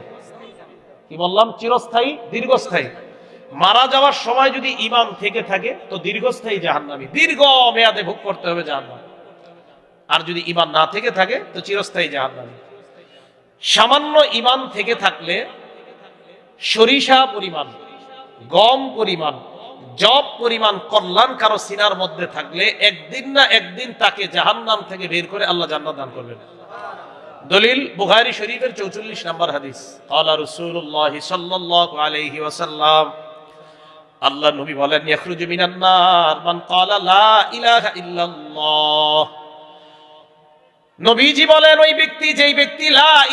কি বললাম? চিরস্থায়ী, দীর্ঘস্থায়ী। মারা যাওয়ার সময় যদি ইমান থেকে থাকে, তো দীর্ঘস্থায়ী জাহান্নামী। দীর্ঘ মেয়াদে ভোগ করতে হবে জাহান্নাম। আর যদি ইমান না থেকে থাকে, তো চিরস্থায়ী জাহান্নামী। সামান্য ইমান থেকে থাকলে সরিষা পরিমাণ, গম পরিমাণ জব পরিমাণ, কল্যাণ কারও সিনার মধ্যে থাকলে একদিন না একদিন তাকে জাহান্নাম থেকে বের করে আল্লাহ জান্নাত দান করবেন। দলিল বুখারী শরীফের চৌচল্লিশ নম্বর হাদিস। আল্লাহ রসুল্লাহ সাল্লাল্লাহু আলাইহি ওয়াসাল্লাম আল্লাহ নবী বলেন, ইয়াখরুজু মিনান নার। মান ক্বালা, লা ইলাহা ইল্লাল্লাহ। নবীজি বলেন, ওই ব্যক্তি যেই ব্যক্তি বলে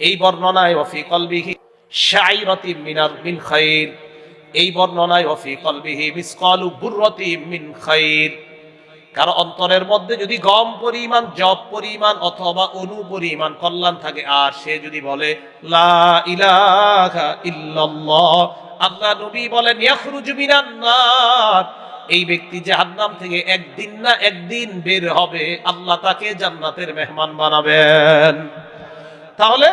এই বর্ণনায় কলবিহি অন্তরের মধ্যে যদি গম পরিমাণ, জব পরিমাণ অথবা অনু পরিমাণ কল্যাণ থাকে, আর সে যদি বলে, লা ইলাহা ইল্লাল্লাহ আল্লাহ নবী বলেন নার। এই ব্যক্তি জাহান্নাম থেকে একদিন না একদিন বের হবে। আল্লাহ তাকে জান্নাতের মেহমান বানাবেন। তাহলে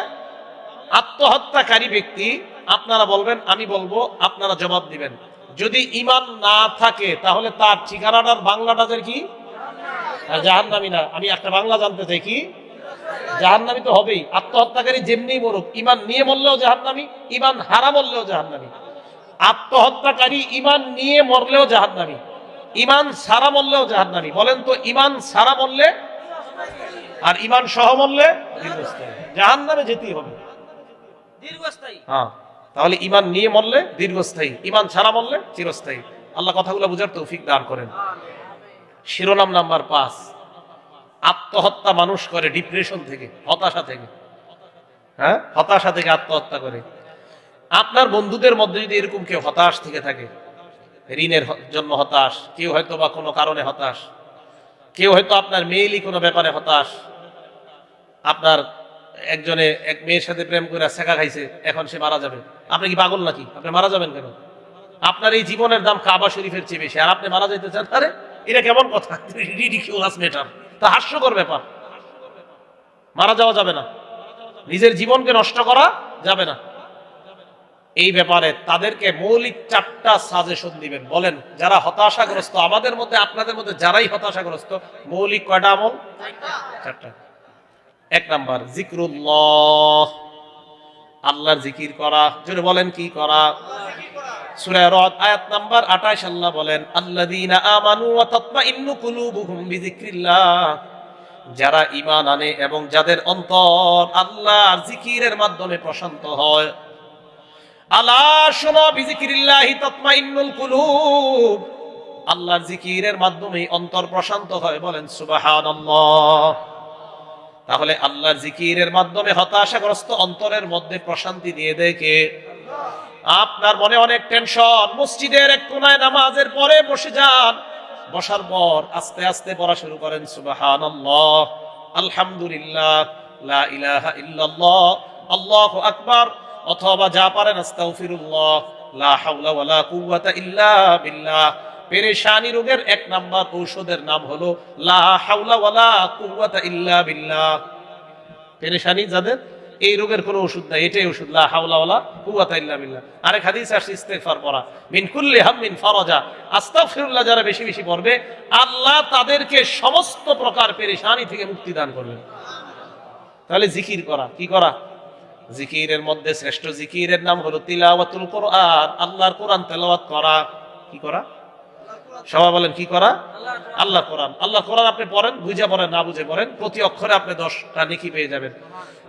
আত্মহত্যাকারী ব্যক্তি, আপনারা বলবেন, আমি বলব, আপনারা জবাব দিবেন। যদি ইমান না থাকে, তাহলে তার ঠিকানাটার বাংলাটাদের কি? জাহান্নামি না। আমি একটা বাংলা জানতে চাই কি? জাহান্নামি তো হবেই। আত্মহত্যাকারী যেমনি মরুক ইমান নিয়ে মরলেও জাহান্নামি ইমান হারা মরলেও জাহান্নামি। আত্মহত্যাকারী ইমান নিয়ে মরলেও জাহান্নামি। ইমান সারা মরলেও জাহান্নামি। বলেন তো ইমান সারা মরলে আর ইমান সহ মরলে জাহান্নামে যেতেই হবে। হ্যাঁ তাহলে ইমান নিয়ে মরলে দীর্ঘস্থায়ী। ইমান ছাড়া মরলে চিরস্থায়ী। আল্লাহ কথাগুলো বুঝার তৌফিক দান করেন। শিরোনাম নাম্বার পাঁচ। আত্মহত্যা মানুষ করে ডিপ্রেশন থেকে হতাশা থেকে। হ্যাঁ হতাশা থেকে আত্মহত্যা করে। আপনার বন্ধুদের মধ্যে যদি এরকম কেউ হতাশ থেকে থাকে, ঋণের জন্য হতাশ, কেউ হয়তো বা কোনো কারণে হতাশ, কেউ হয়তো আপনার মেয়েলি কোনো ব্যাপারে হতাশ, আপনার একজনে এক মেয়ের সাথে প্রেম করে শেখা খাইছে, এখন সে মারা যাবে। আপনি কি পাগল নাকি? আপনি মারা যাবেন কেন? আপনার এই জীবনের দাম কাবা শরীফের চেয়ে বেশি। আর আপনি মারা যাইতে চান? আরে, এটা কেমন কথা? রিডিকিউলাস মেটার তা হাস্যকর ব্যাপার। মারা যাওয়া যাবে না। নিজের জীবনকে নষ্ট করা যাবে না। এই ব্যাপারে তাদেরকে মৌলিক চারটা সাজেশন দিবেন। বলেন, যারা হতাশাগ্রস্ত, আমাদের মধ্যে, আপনাদের মধ্যে যারাই হতাশাগ্রস্ত, মৌলিক কয়টা আমল? চারটা। এক নাম্বার, জিক্রুল্লাহ। আল্লাহর জিকির করা। যদি বলেন, কি করা? রদ নাম্বার 28 আল্লাহ বলেন যারা ঈমান আনে এবং যাদের অন্তর আল্লাহর জিকিরের মাধ্যমে প্রশান্ত হয় আলা শোনো বিযিকরিল্লাহি তাতমাইন্নুল কুলুব আল্লাহর জিকিরের মাধ্যমে অন্তর প্রশান্ত হয়, বলেন সুবহানাল্লাহ। তাহলে আল্লাহর জিকিরের মাধ্যমে হতাশাগ্রস্ত অন্তরের মধ্যে প্রশান্তি দিয়ে দেখে আপনার মনে অনেক টেনশন, মসজিদের এক কোনায় নামাজের পরে বসে যান, বসার পর আস্তে আস্তে পড়া শুরু করেন, সুবহানাল্লাহ। আলহামদুলিল্লাহ, লা ইলাহা ইল্লাল্লাহ, আল্লাহু আকবার। অথবা যা পারেন পেরেশানি রোগের এক নাম্বার ঔষধের নাম হলো পেরেশানি যাদের, এই রোগের ওষুধ নাই, এটাই ওষুধ, লা ইল্লা বিল্লাহ। আরেক হাদিস আসছে, ইস্তেগফার পড়া। মিন কুল্লি আস্তাগফিরুল্লাহ যারা বেশি বেশি পড়বে, আল্লাহ তাদেরকে সমস্ত প্রকার পেরেশানি থেকে মুক্তি দান করবেন। তাহলে জিকির করা, কি করা? জিকিরের মধ্যে শ্রেষ্ঠ জিকিরের নাম হলো তিলাওয়াতুল কোরআন। আল্লাহর কোরআন তেলাওয়াত করা। কি করা? সবাই বলেন, কি করা? আল্লাহ কোরআন। আল্লাহ কোরআন আপনি পড়েন, বুঝে পড়েন, না বুঝে পড়েন, প্রতি অক্ষরে আপনি দশটা নেকি পেয়ে যাবেন।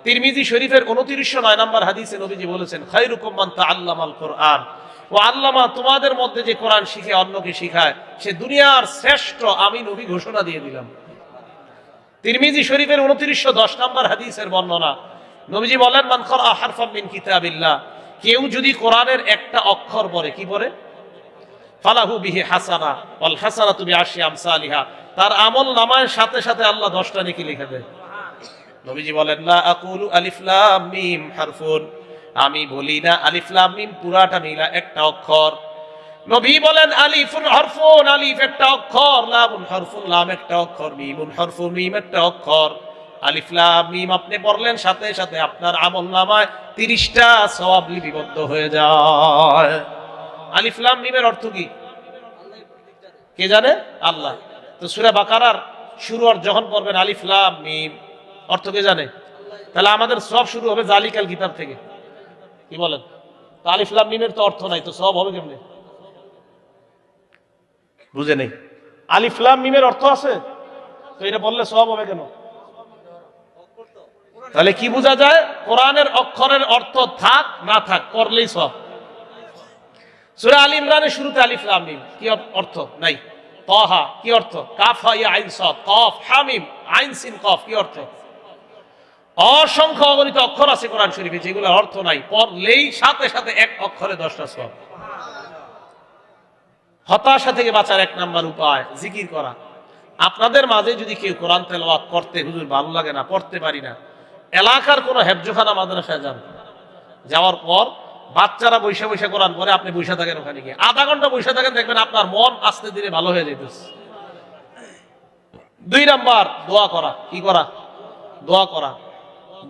তিরমিজি শরীফের উনত্রিশশো নয় নম্বর হাদিসে নবীজি বলেছেন খাইরুকুম আল্লাহ তাআল্লামাল কোরআন। ও আল্লামা তোমাদের মধ্যে যে কোরআন শিখে, অন্যকে শিখায়, সে দুনিয়ার শ্রেষ্ঠ, আমি নবী ঘোষণা দিয়ে দিলাম। তিরমিজি শরীফের উনত্রিশশো দশ নম্বর হাদিসের বর্ণনা নবীজি বলেন, মান করা হারফাম মিন কিতাবিল্লাহ। কেউ যদি কোরআনের একটা অক্ষর পড়ে, কি পড়ে? ফালাহু বিহি হাসানা, ওয়াল হাসানা তুমি আশি আমসালিহা। তার আমল নামায় সাথে সাথে আল্লাহ দশটা নেকি লিখে দেয়। নবীজি বলেন, লা আকুলু আলিফ লাম মিম হারফুন। আমি বলি না, আলিফ লাম মিম পুরাটা মিলা একটা অক্ষর। নবী বলেন, আলিফুন হরফুন। আলিফ একটা অক্ষর, লামুন হরফুন, লাম একটা অক্ষর, মিমুন হরফুন, মিম একটা অক্ষর। আলিফ লাম মিম আপনি পড়লেন, সাথে সাথে আপনার আমল নামায় তিরিশটা সওয়াব লিপিবদ্ধ হয়ে যায়। আলিফ লাম মিমের অর্থ কি? কে জানে? আল্লাহ। তো সূরা বাকারার শুরু আর যখন পড়বেন আলিফ লাম মিম, অর্থ কে জানে? তাহলে আমাদের সব শুরু হবে জালিকাল কিতাব থেকে। কি বলেন? তো আলিফ লাম মিমের তো অর্থ নাই, তো সব হবে কেমনে? বুঝে নেই। আলিফ লাম মিমের অর্থ আছে? তো এটা বললে সব হবে কেন? তাহলে কি বোঝা যায়? কোরআনের অক্ষরের অর্থ থাক, না থাক, করলেই সব। সূরা আলী ইমরানের শুরুতে আলিফ, লাম, মিম, কি অর্থ? নাই। তহা, কি অর্থ? কাফ হা ইয়া আইন সাদ কফ হামিম আইন, সিন, কফ, কি অর্থ? অসংখ্য অগণিত অক্ষর আছে কোরআন শরীফে যেগুলোর অর্থ নাই। পড়লেই সাথে সাথে এক অক্ষরে দশটা সব। হতাশা থেকে বাঁচার এক নাম্বার উপায়, জিকির করা। আপনাদের মাঝে যদি কেউ কোরআন তেলাওয়াত করতে, হুজুর, ভালো লাগে না, পড়তে পারি না এলাকার কোনো হেফজোখানা মাদ্রাসায় যান। যাওয়ার পর বাচ্চারা বৈশা বৈশা করার পরে আপনি বৈশা থাকেন ওখানে গিয়ে। আধা ঘণ্টা বৈশা থাকেন, দেখবেন আপনার মন আস্তে ধীরে ভালো হয়ে যেতেছে দুই নাম্বার, দোয়া করা। কি করা? দোয়া করা।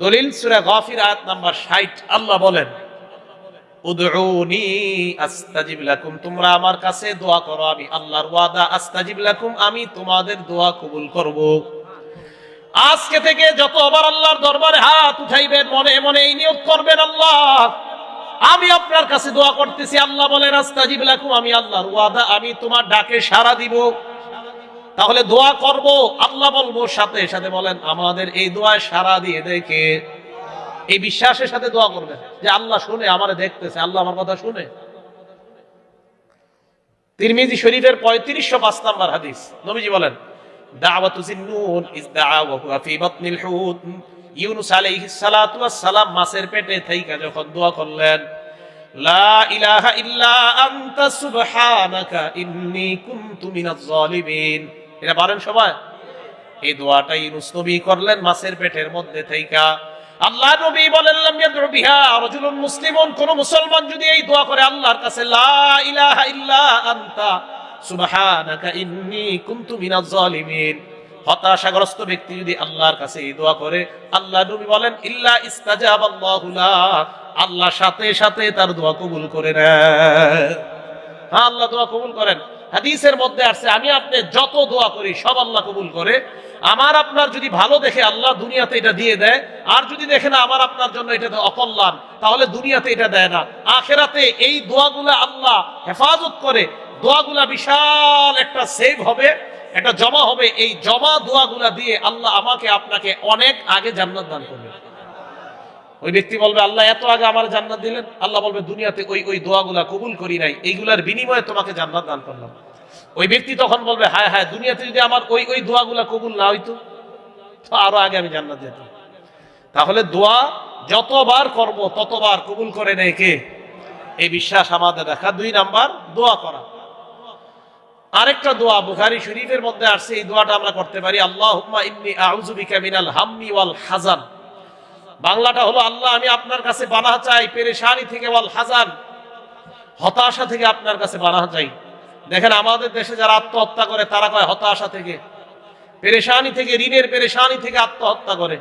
দলিল সুরা গাফির, আয়াত নাম্বার 60 আল্লাহ বলেন তোমরা আমার কাছে দোয়া করো, আমি আল্লাহর ওয়াদা আমি তোমাদের দোয়া কবুল করব। আজকে থেকে যতবার আল্লাহর দরবারে হাত উঠাইবেন, মনে মনে এই নিয়োগ করবেন আল্লাহ। আমি আপনার কাছে দোয়া করতেছি, আল্লাহ বলেন, আস্তাজিব লাকুম, আমি আল্লাহর ওয়াদা, আমি তোমার ডাকে সাড়া দিব। তাহলে দোয়া করব, আল্লাহ বলব, সাথে সাথে বলেন, আমাদের এই দোয়ায় সাড়া দিয়ে দেখে এই বিশ্বাসের সাথে দোয়া করবেন, যে আল্লাহ শুনে, আমারে দেখতেছে, আল্লাহ আমার কথা শুনে। তিরমিজি শরীফের পঁয়ত্রিশশো পাঁচ নাম্বার হাদিস, নবীজি বলেন মাছের পেটে থাইকা যখন দোয়া করলেন এই দোয়াটা ইউনুস করলেন মাছের পেটের মধ্যে থাইকা। আল্লাহ নবী বলেন মুসলিমুন। কোন মুসলমান যদি এই দোয়া করে আল্লাহর কাছে, লা ইলাহা হতাশাগ্রস্ত ব্যক্তি যদি আল্লাহর কাছে এই দোয়া করে, আল্লাহ বলেন, ইল্লা আল্লাহ সাথে সাথে তার দোয়া কবুল করে হ্যাঁ আল্লাহ দোয়া কবুল করেন। হাদিসের মধ্যে আসছে, আমি আপনি যত দোয়া করি, সব আল্লাহ কবুল করে। আমার আপনার যদি ভালো দেখে আল্লাহ দুনিয়াতে এটা দিয়ে দেয়, আর যদি দেখে না আমার আপনার জন্য এটা অকল্যাণ, তাহলে দুনিয়াতে এটা দেয় না। আখেরাতে এই দোয়াগুলা আল্লাহ হেফাজত করে। দোয়াগুলা বিশাল একটা সেভ হবে, একটা জমা হবে। এই জমা দোয়াগুলা দিয়ে আল্লাহ আমাকে আপনাকে অনেক আগে জান্নাত দান করবে। ওই ব্যক্তি বলবে, আল্লাহ, এত আগে আমার জান্নাত দিলেন? আল্লাহ বলবে, দুনিয়াতে ওই ওই দোয়াগুলা কবুল করি নাই। এইগুলার বিনিময়ে তোমাকে জান্নাত দান করলাম। ওই ব্যক্তি তখন বলবে, হায় হায়, দুনিয়াতে যদি আমার ওই ওই দোয়াগুলা কবুল না হইতো, তো আরও আগে আমি জান্নাত যেতাম। তাহলে দোয়া যতবার করব, ততবার কবুল করে নেয় কে? এই বিশ্বাস আমাদের দেখা। দুই নাম্বার, দোয়া করা। আরেকটা দোয়া বুখারি শরীফের মধ্যে আসছে, এই দোয়াটা আমরা করতে পারি আল্লাহ ইন্নি আউযু বিকা মিনাল হাম্মি ওয়াল হাজান বাংলাটা হলো, আল্লাহ, আমি আপনার কাছে বানা চাই, পেরেশানি থেকে ওয়াল হাজান হতাশা থেকে আপনার কাছে বানা চাই। দেখেন, আমাদের দেশে যারা আত্মহত্যা করে, তারা কয়, হতাশা থেকে। পেরেশানি থেকে, ঋণের পেরেশানি থেকে আত্মহত্যা করে।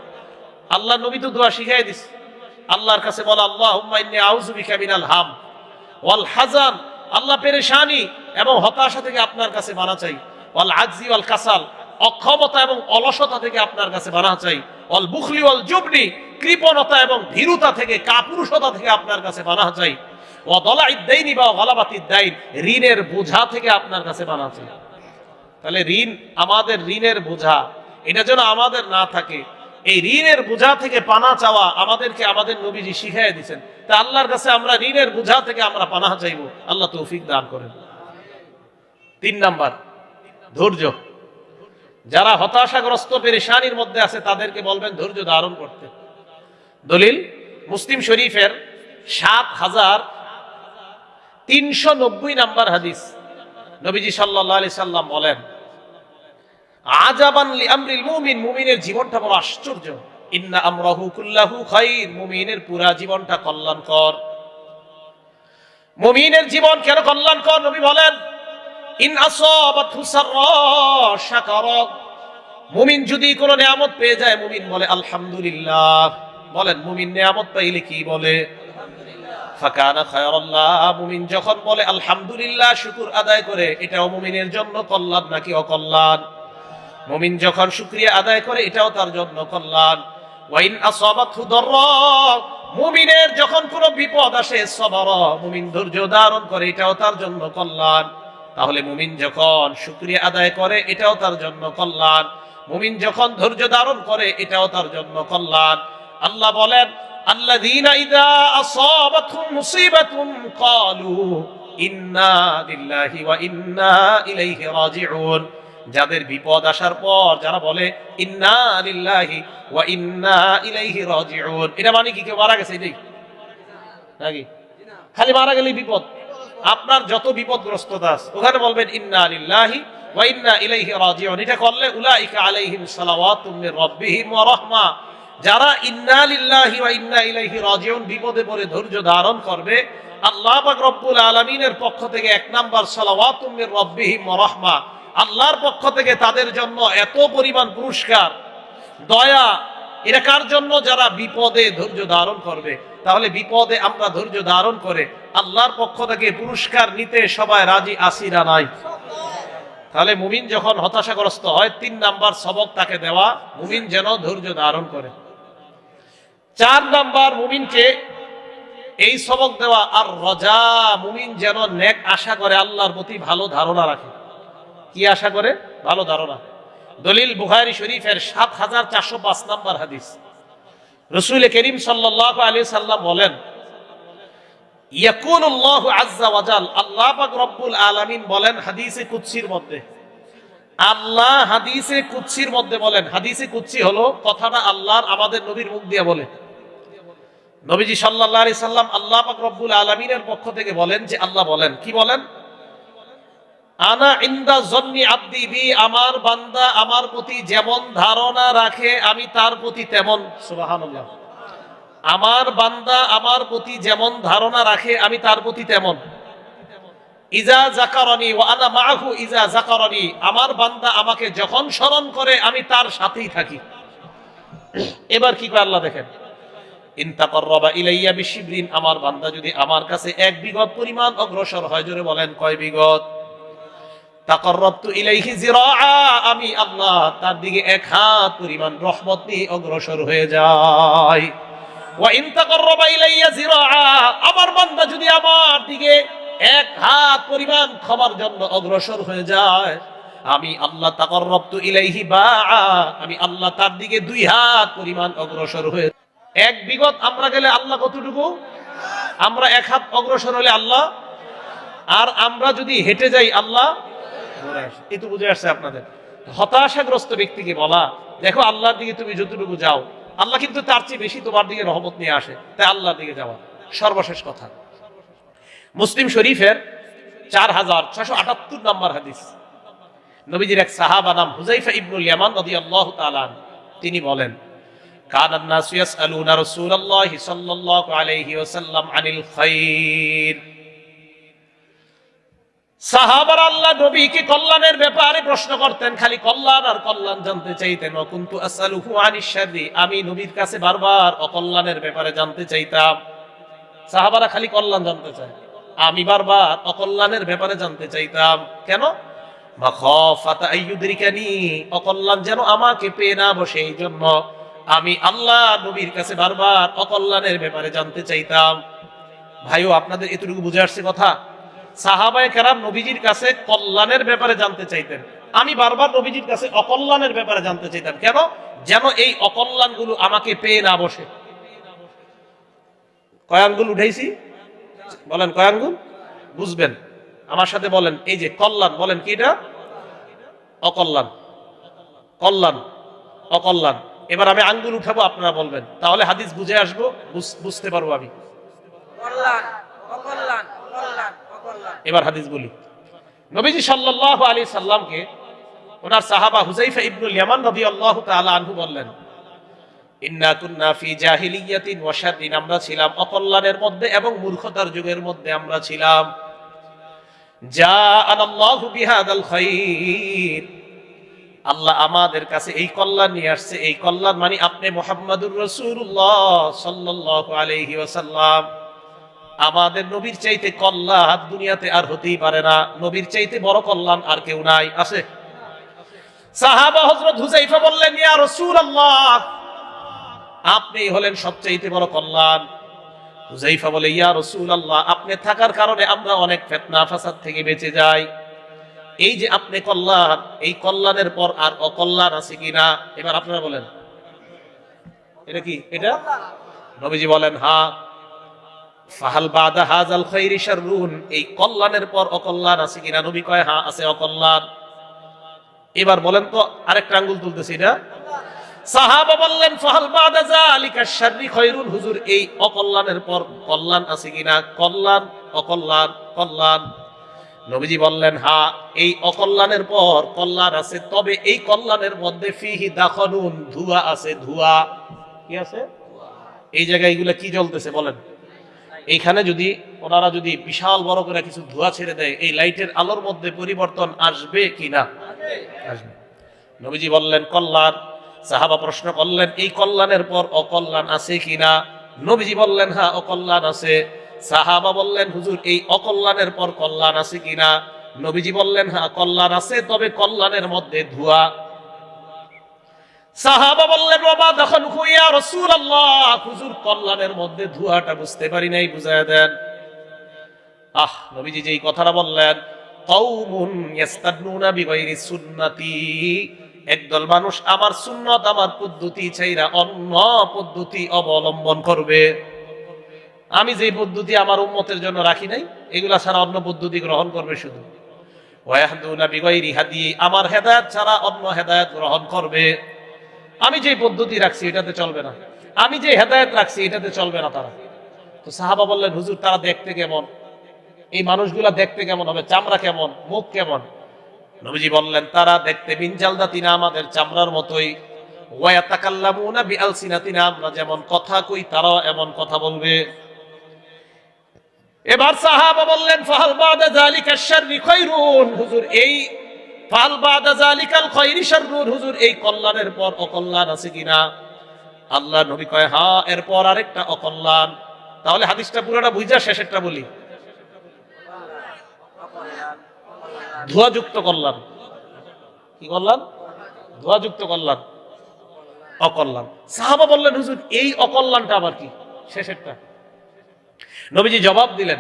আল্লাহ নবী তো দোয়া শিখাই দিস। আল্লাহর কাছে বলা আল্লাহ আউযু বিকা মিনাল হাম। ওয়াল হাজান আল্লাহ পেরেশানি। এবং হতাশা থেকে আপনার কাছে বানা চাই। ওয়াল আজজি, ওয়াল কাসাল, অক্ষমতা এবং অলসতা থেকে আপনার কাছে বানা চাই। অল বুখলি অল জুবনি, কৃপণতা এবং ভীরুতা থেকে, কাপুরুষতা থেকে আপনার কাছে বানা চাই। ঋণের বোঝা থেকে আপনার কাছে তাহলে ঋণ আমাদের ঋণের বোঝা। এটা যেন আমাদের না থাকে। এই ঋণের বোঝা থেকে পানা চাওয়া আমাদেরকে আমাদের নবীজি শিখাই দিচ্ছেন তা আল্লাহর কাছে আমরা ঋণের বোঝা থেকে আমরা পানা চাইব। আল্লাহ তৌফিক দান করেন। তিন নাম্বার, ধৈর্য। যারা হতাশাগ্রস্ত, পেরেশানির মধ্যে আছে, তাদেরকে বলবেন ধৈর্য ধারণ করতে। দলিল, মুসলিম শরীফের সাত হাজার তিনশো নব্বই নাম্বার হাদিস। নবীজি সাল্লাহ আলি সাল্লাম বলেন আজাবান মুমিন মুমিনের জীবনটা বড় আশ্চর্য। ইন্না আমরাহু কুল্লাহু খাইর মুমিনের পুরা জীবনটা কল্যাণকর। মুমিনের জীবন কেন কল্যাণকর? নবী বলেন মুমিন যদি কোনো নিয়ামত পেয়ে যায়, মুমিন বলে, আলহামদুলিল্লাহ। বলেন, মুমিন নিয়ামত পাইলে কি বলে? মুমিন যখন বলে শুকুর আদায় করে মুমিনের জন্য নাকি অকল্যাণ? মুমিন যখন শুকরিয়া আদায় করে, এটাও তার কল্যাণ। মুমিনের যখন কোনো বিপদ আসে, সবর, মুমিন ধৈর্য ধারণ করে, এটাও তার জন্য কল্যাণ। তাহলে মুমিন যখন শুকরিয়া আদায় করে, এটাও তার জন্য কল্যাণ। মুমিন যখন ধৈর্য ধারণ করে, এটাও তার জন্য কল্যাণ। আল্লাহ বলেন রাজিউন। যাদের বিপদ আসার পর যারা বলে, ইন্না ওয়া ইন্না ইলাইহি এটা মানে কি, কেউ মারা গেছে নাকি? খালি মারা গেলেই বিপদ। আপনার যত বিপদগ্রস্ততা আছে, ওখানে বলবেন, ইন্না আলিল্লাহি ওয়া ইন্না ইলাইহি রাজিউন। এটা করলে, উলাইকা আলাইহিম সালাওয়াতুম মির রাব্বিহিম ওয়া রাহমা। যারা ইন্না লিল্লাহি ওয়া ইন্না ইলাইহি রাজিউন বিপদে পড়ে ধৈর্য ধারণ করবে, আল্লাহ পাক রব্বুল আলামিনের পক্ষ থেকে এক নাম্বার সালাওয়াতুম মির রাব্বিহিম ওয়া রাহমা। আল্লাহর পক্ষ থেকে তাদের জন্য এত পরিমাণ পুরস্কার, দয়া এটা কার জন্য? যারা বিপদে ধৈর্য ধারণ করবে। তাহলে বিপদে আমরা ধৈর্য ধারণ করে আল্লাহর পক্ষ থেকে পুরস্কার নিতে সবাই রাজি আসিরা নাই? তাহলে মুমিন যখন হতাশাগ্রস্ত হয়, তিন নাম্বার সবক তাকে দেওয়া, মুমিন যেন ধৈর্য ধারণ করে। চার নাম্বার মুমিনকে এই সবক দেওয়া, আর রজা, মুমিন যেন নেক আশা করে আল্লাহর প্রতি ভালো ধারণা রাখে। কি আশা করে? ভালো ধারণা। দলিল বুহারি শরীফের সাত হাজার চারশো পাঁচ নাম্বার হাদিস। রসুল করিম সাল্লাহ আলী সাল্লাম বলেন, ইয়াকুনুল্লাহু আলামিন বলেন মধ্যে। আল্লাহ মধ্যে বলেন আল্লাহর আমাদের নবীর মুখ দিয়ে নবীজি আলামিনের পক্ষ থেকে বলেন যে আল্লাহ বলেন। কি বলেন? আনা ইন্দা জন্নি আব্দি বি আমার বান্দা আমার প্রতি যেমন ধারণা রাখে আমি তার প্রতি তেমন। সুবহানাল্লাহ। আমার বান্দা আমার প্রতি যেমন ধারণা রাখে আমি তার প্রতি তেমন। ইজা জাকারনি ও আনা মাহু ইজা জাকারনি আমার বান্দা আমাকে যখন স্মরণ করে আমি তার সাথেই থাকি। এবার কি করে আল্লাহ দেখেন? ইলাইয়া বিশিবরিন আমার বান্দা যদি আমার কাছে এক বিগত পরিমাণ অগ্রসর হয় জোরে বলেন কয় বিগত আমি আল্লাহ তার দিকে এক হাত পরিমাণ রহমত নিয়ে অগ্রসর হয়ে যাই। আমার বান্দা যদি আমার দিকে এক হাত পরিমাণ ক্ষমার জন্য অগ্রসর হয়ে যায়, আমি আল্লাহ তাকররবতু ইলাইহি বাআ, আমি আল্লাহ তার দিকে দুই হাত পরিমাণ অগ্রসর হয়ে এক বিগত আমরা গেলে আল্লাহ কতটুকু? আমরা এক হাত অগ্রসর হলে আল্লাহ, আর আমরা যদি হেঁটে যাই আল্লাহ ধরে আসে। এই তো বুঝে আসছে আপনাদের হতাশাগ্রস্ত ব্যক্তিকে বলা দেখো আল্লাহর দিকে তুমি যতটুকু যাও আল্লাহ কিন্তু তার চেয়ে বেশি তোমার দিকে রহমত নিয়ে আসে তাই আল্লাহর দিকে যাওয়া সর্বশেষ কথা মুসলিম শরীফের চার হাজার ছশো আটাত্তর নম্বর হাদিস নবীজির এক সাহাবা নাম হুজাইফা ইবনুল ইয়ামান রাদিয়াল্লাহু তাআলা আনহু। তিনি বলেন كان الناس يسألون رسول الله صلى الله عليه وسلم عن الخير সাহাবার আল্লাহ নবী নবীকে কল্যাণের ব্যাপারে প্রশ্ন করতেন, খালি কল্যাণ আর কল্যাণ জানতে চাইতেন। অকুন্তু আসালুহু আনিশ শাররি, আমি নবীর কাছে বারবার অকল্যাণের ব্যাপারে জানতে চাইতাম। সাহাবারা খালি কল্যাণ জানতে চায়। আমি বারবার অকল্যাণের ব্যাপারে জানতে চাইতাম। কেন? অকল্যাণ যেন আমাকে পেয়ে না বসে এই জন্য আমি আল্লাহ নবীর কাছে বারবার অকল্যাণের ব্যাপারে জানতে চাইতাম। ভাইও, আপনাদের এতটুকু বুঝে আসছে কথা? সাহাবায়ে কেরাম নবীজির কাছে কল্যাণের ব্যাপারে জানতে চাইতেন। আমি বারবার নবীজির কাছে অকল্যাণের ব্যাপারে জানতে চাইতাম। কেন? যেন এই অকল্যাণগুলো আমাকে পেয়ে না বসে। কয় আঙ্গুল উঠাইছি। বলেন কয় আঙ্গুল বুঝবেন। আমার সাথে বলেন, এই যে কল্যাণ, বলেন কি এটা? অকল্যাণ। কল্যাণ, অকল্যাণ। এবার আমি আঙ্গুল উঠাবো, আপনারা বলবেন। তাহলে হাদিস বুঝে আসব, বুঝ- বুঝতে পারব আমি। কল্যাণ, অকল্যাণ কল্যাণ এবার হাদিস বলি নবীজি সাল্লাল্লাহু আলাইহি সাল্লামকে ওনার সাহাবা হুজাইফা ইবনুল ইয়ামান রাদিয়াল্লাহু তাআলা আনহু বললেন ছিলাম জাআনা আল্লাহু আল্লাহ আমাদের কাছে এই কল্যাণ নিয়ে আসছে। এই কল্যাণ মানে আপনি মুহাম্মাদুর রাসূলুল্লাহ সাল্লাল্লাহু আলাইহি ওয়াসাল্লাম। আমাদের নবীর চাইতে কল্যাণ দুনিয়াতে আর হতেই পারে না। নবীর চাইতে বড় কল্যাণ আর কেউ নাই। আছে? সাহাবা হযরত হুজাইফা বললেন, ইয়া রাসূলুল্লাহ! আপনি হলেন সবচাইতে বড় কল্যাণ হুজাইফা বলে, ইয়া রাসূলুল্লাহ, আপনি থাকার কারণে আমরা অনেক থেকে বেঁচে যাই। এই যে আপনি এই কল্যাণের পর আর অকল্যাণ আছে এবার আপনারা বলেন। এটা কি? এটা? নবীজি বলেন হ্যাঁ। ফাহাল বাদা হাজাল খৈরি শাররুন, এই কল্যাণের পর অকল্যাণ আছে কিনা? নবী কয় হ্যাঁ আছে অকল্যাণ। এবার বলেন তো, আরেকটা আঙ্গুল তুলতেছি এটা। সাহাবা বললেন, ফাহাল বাদা যালিকা শাররি খৈরুন, হুজুর, এই অকল্যাণের পর কল্যাণ আছে কিনা? কল্যাণ, অকল্যাণ, কল্যাণ। নবীজি বললেন হ্যাঁ এই অকল্যাণের পর কল্যাণ আছে, তবে এই কল্যাণের মধ্যে ফিহি দাখনুন, ধুয়া আছে, ধুয়া। কি আছে? এই জায়গায় এগুলা কি জ্বলতেছে, বলেন। এইখানে যদি ওনারা যদি বিশাল বড় করে কিছু ধোঁয়া ছেড়ে দেয় এই লাইটের আলোর মধ্যে পরিবর্তন আসবে কি না আসবে। নবীজি বললেন কল্যাণ। সাহাবা প্রশ্ন করলেন এই কল্যাণের পর অকল্যাণ আছে কিনা? নবীজি বললেন হ্যাঁ অকল্যাণ আছে। সাহাবা বললেন হুজুর এই অকল্যাণের পর কল্যাণ আছে কিনা? নবীজি বললেন হ্যাঁ কল্যাণ আছে তবে কল্যাণের মধ্যে ধোঁয়া সাহাবা বললেন বাবা তখন হুইয়া রসুল আল্লাহ হুজুর কল্যাণের মধ্যে ধোঁয়াটা বুঝতে পারি নাই দেন। আহ, নবীজি যেই কথাটা বললেন একদল মানুষ আমার সুন্নত, আমার পদ্ধতি ছাইরা অন্য পদ্ধতি অবলম্বন করবে। আমি যে পদ্ধতি আমার উম্মতের জন্য রাখি নাই, এগুলা ছাড়া অন্য পদ্ধতি গ্রহণ করবে শুধু। ওয়াহদুনা বিগাইরি হাদি, আমার হেদায়েত ছাড়া অন্য হেদায়েত গ্রহণ করবে। আমি যে পদ্ধতি রাখছি, এটাতে চলবে না। আমি যে হেদায়েত রাখছি, এটাতে চলবে না তারা। তো সাহাবা বললেন, হুজুর, তারা দেখতে কেমন? এই মানুষগুলা দেখতে কেমন হবে? চামড়া কেমন? মুখ কেমন? নবীজি বললেন, তারা দেখতে বিনজালদা তিনা আমাদের চামড়ার মতোই। যেমন কথা কই, তারাও এমন কথা বলবে। এবার সাহাবা বললেন, ফাহাল বাদা হুজুর, এই ফাল বাদা যালিকাল খায়রি শাররুন। হুজুর, এই কল্যাণের পর অকল্যাণ আছে কিনা? আল্লাহ নবী কয় হ্যাঁ এরপর আরেকটা অকল্যাণ। তাহলে হাদিসটা পুরোটা বুঝা, শেষেরটা বলি। ধোয়াযুক্ত কল্যাণ। কি কল্যাণ? ধোয়াযুক্ত কল্যাণ। অকল্যাণ। সাহাবা বললেন, হুজুর, এই অকল্যাণটা আবার কি? শেষেরটা। নবীজি জবাব দিলেন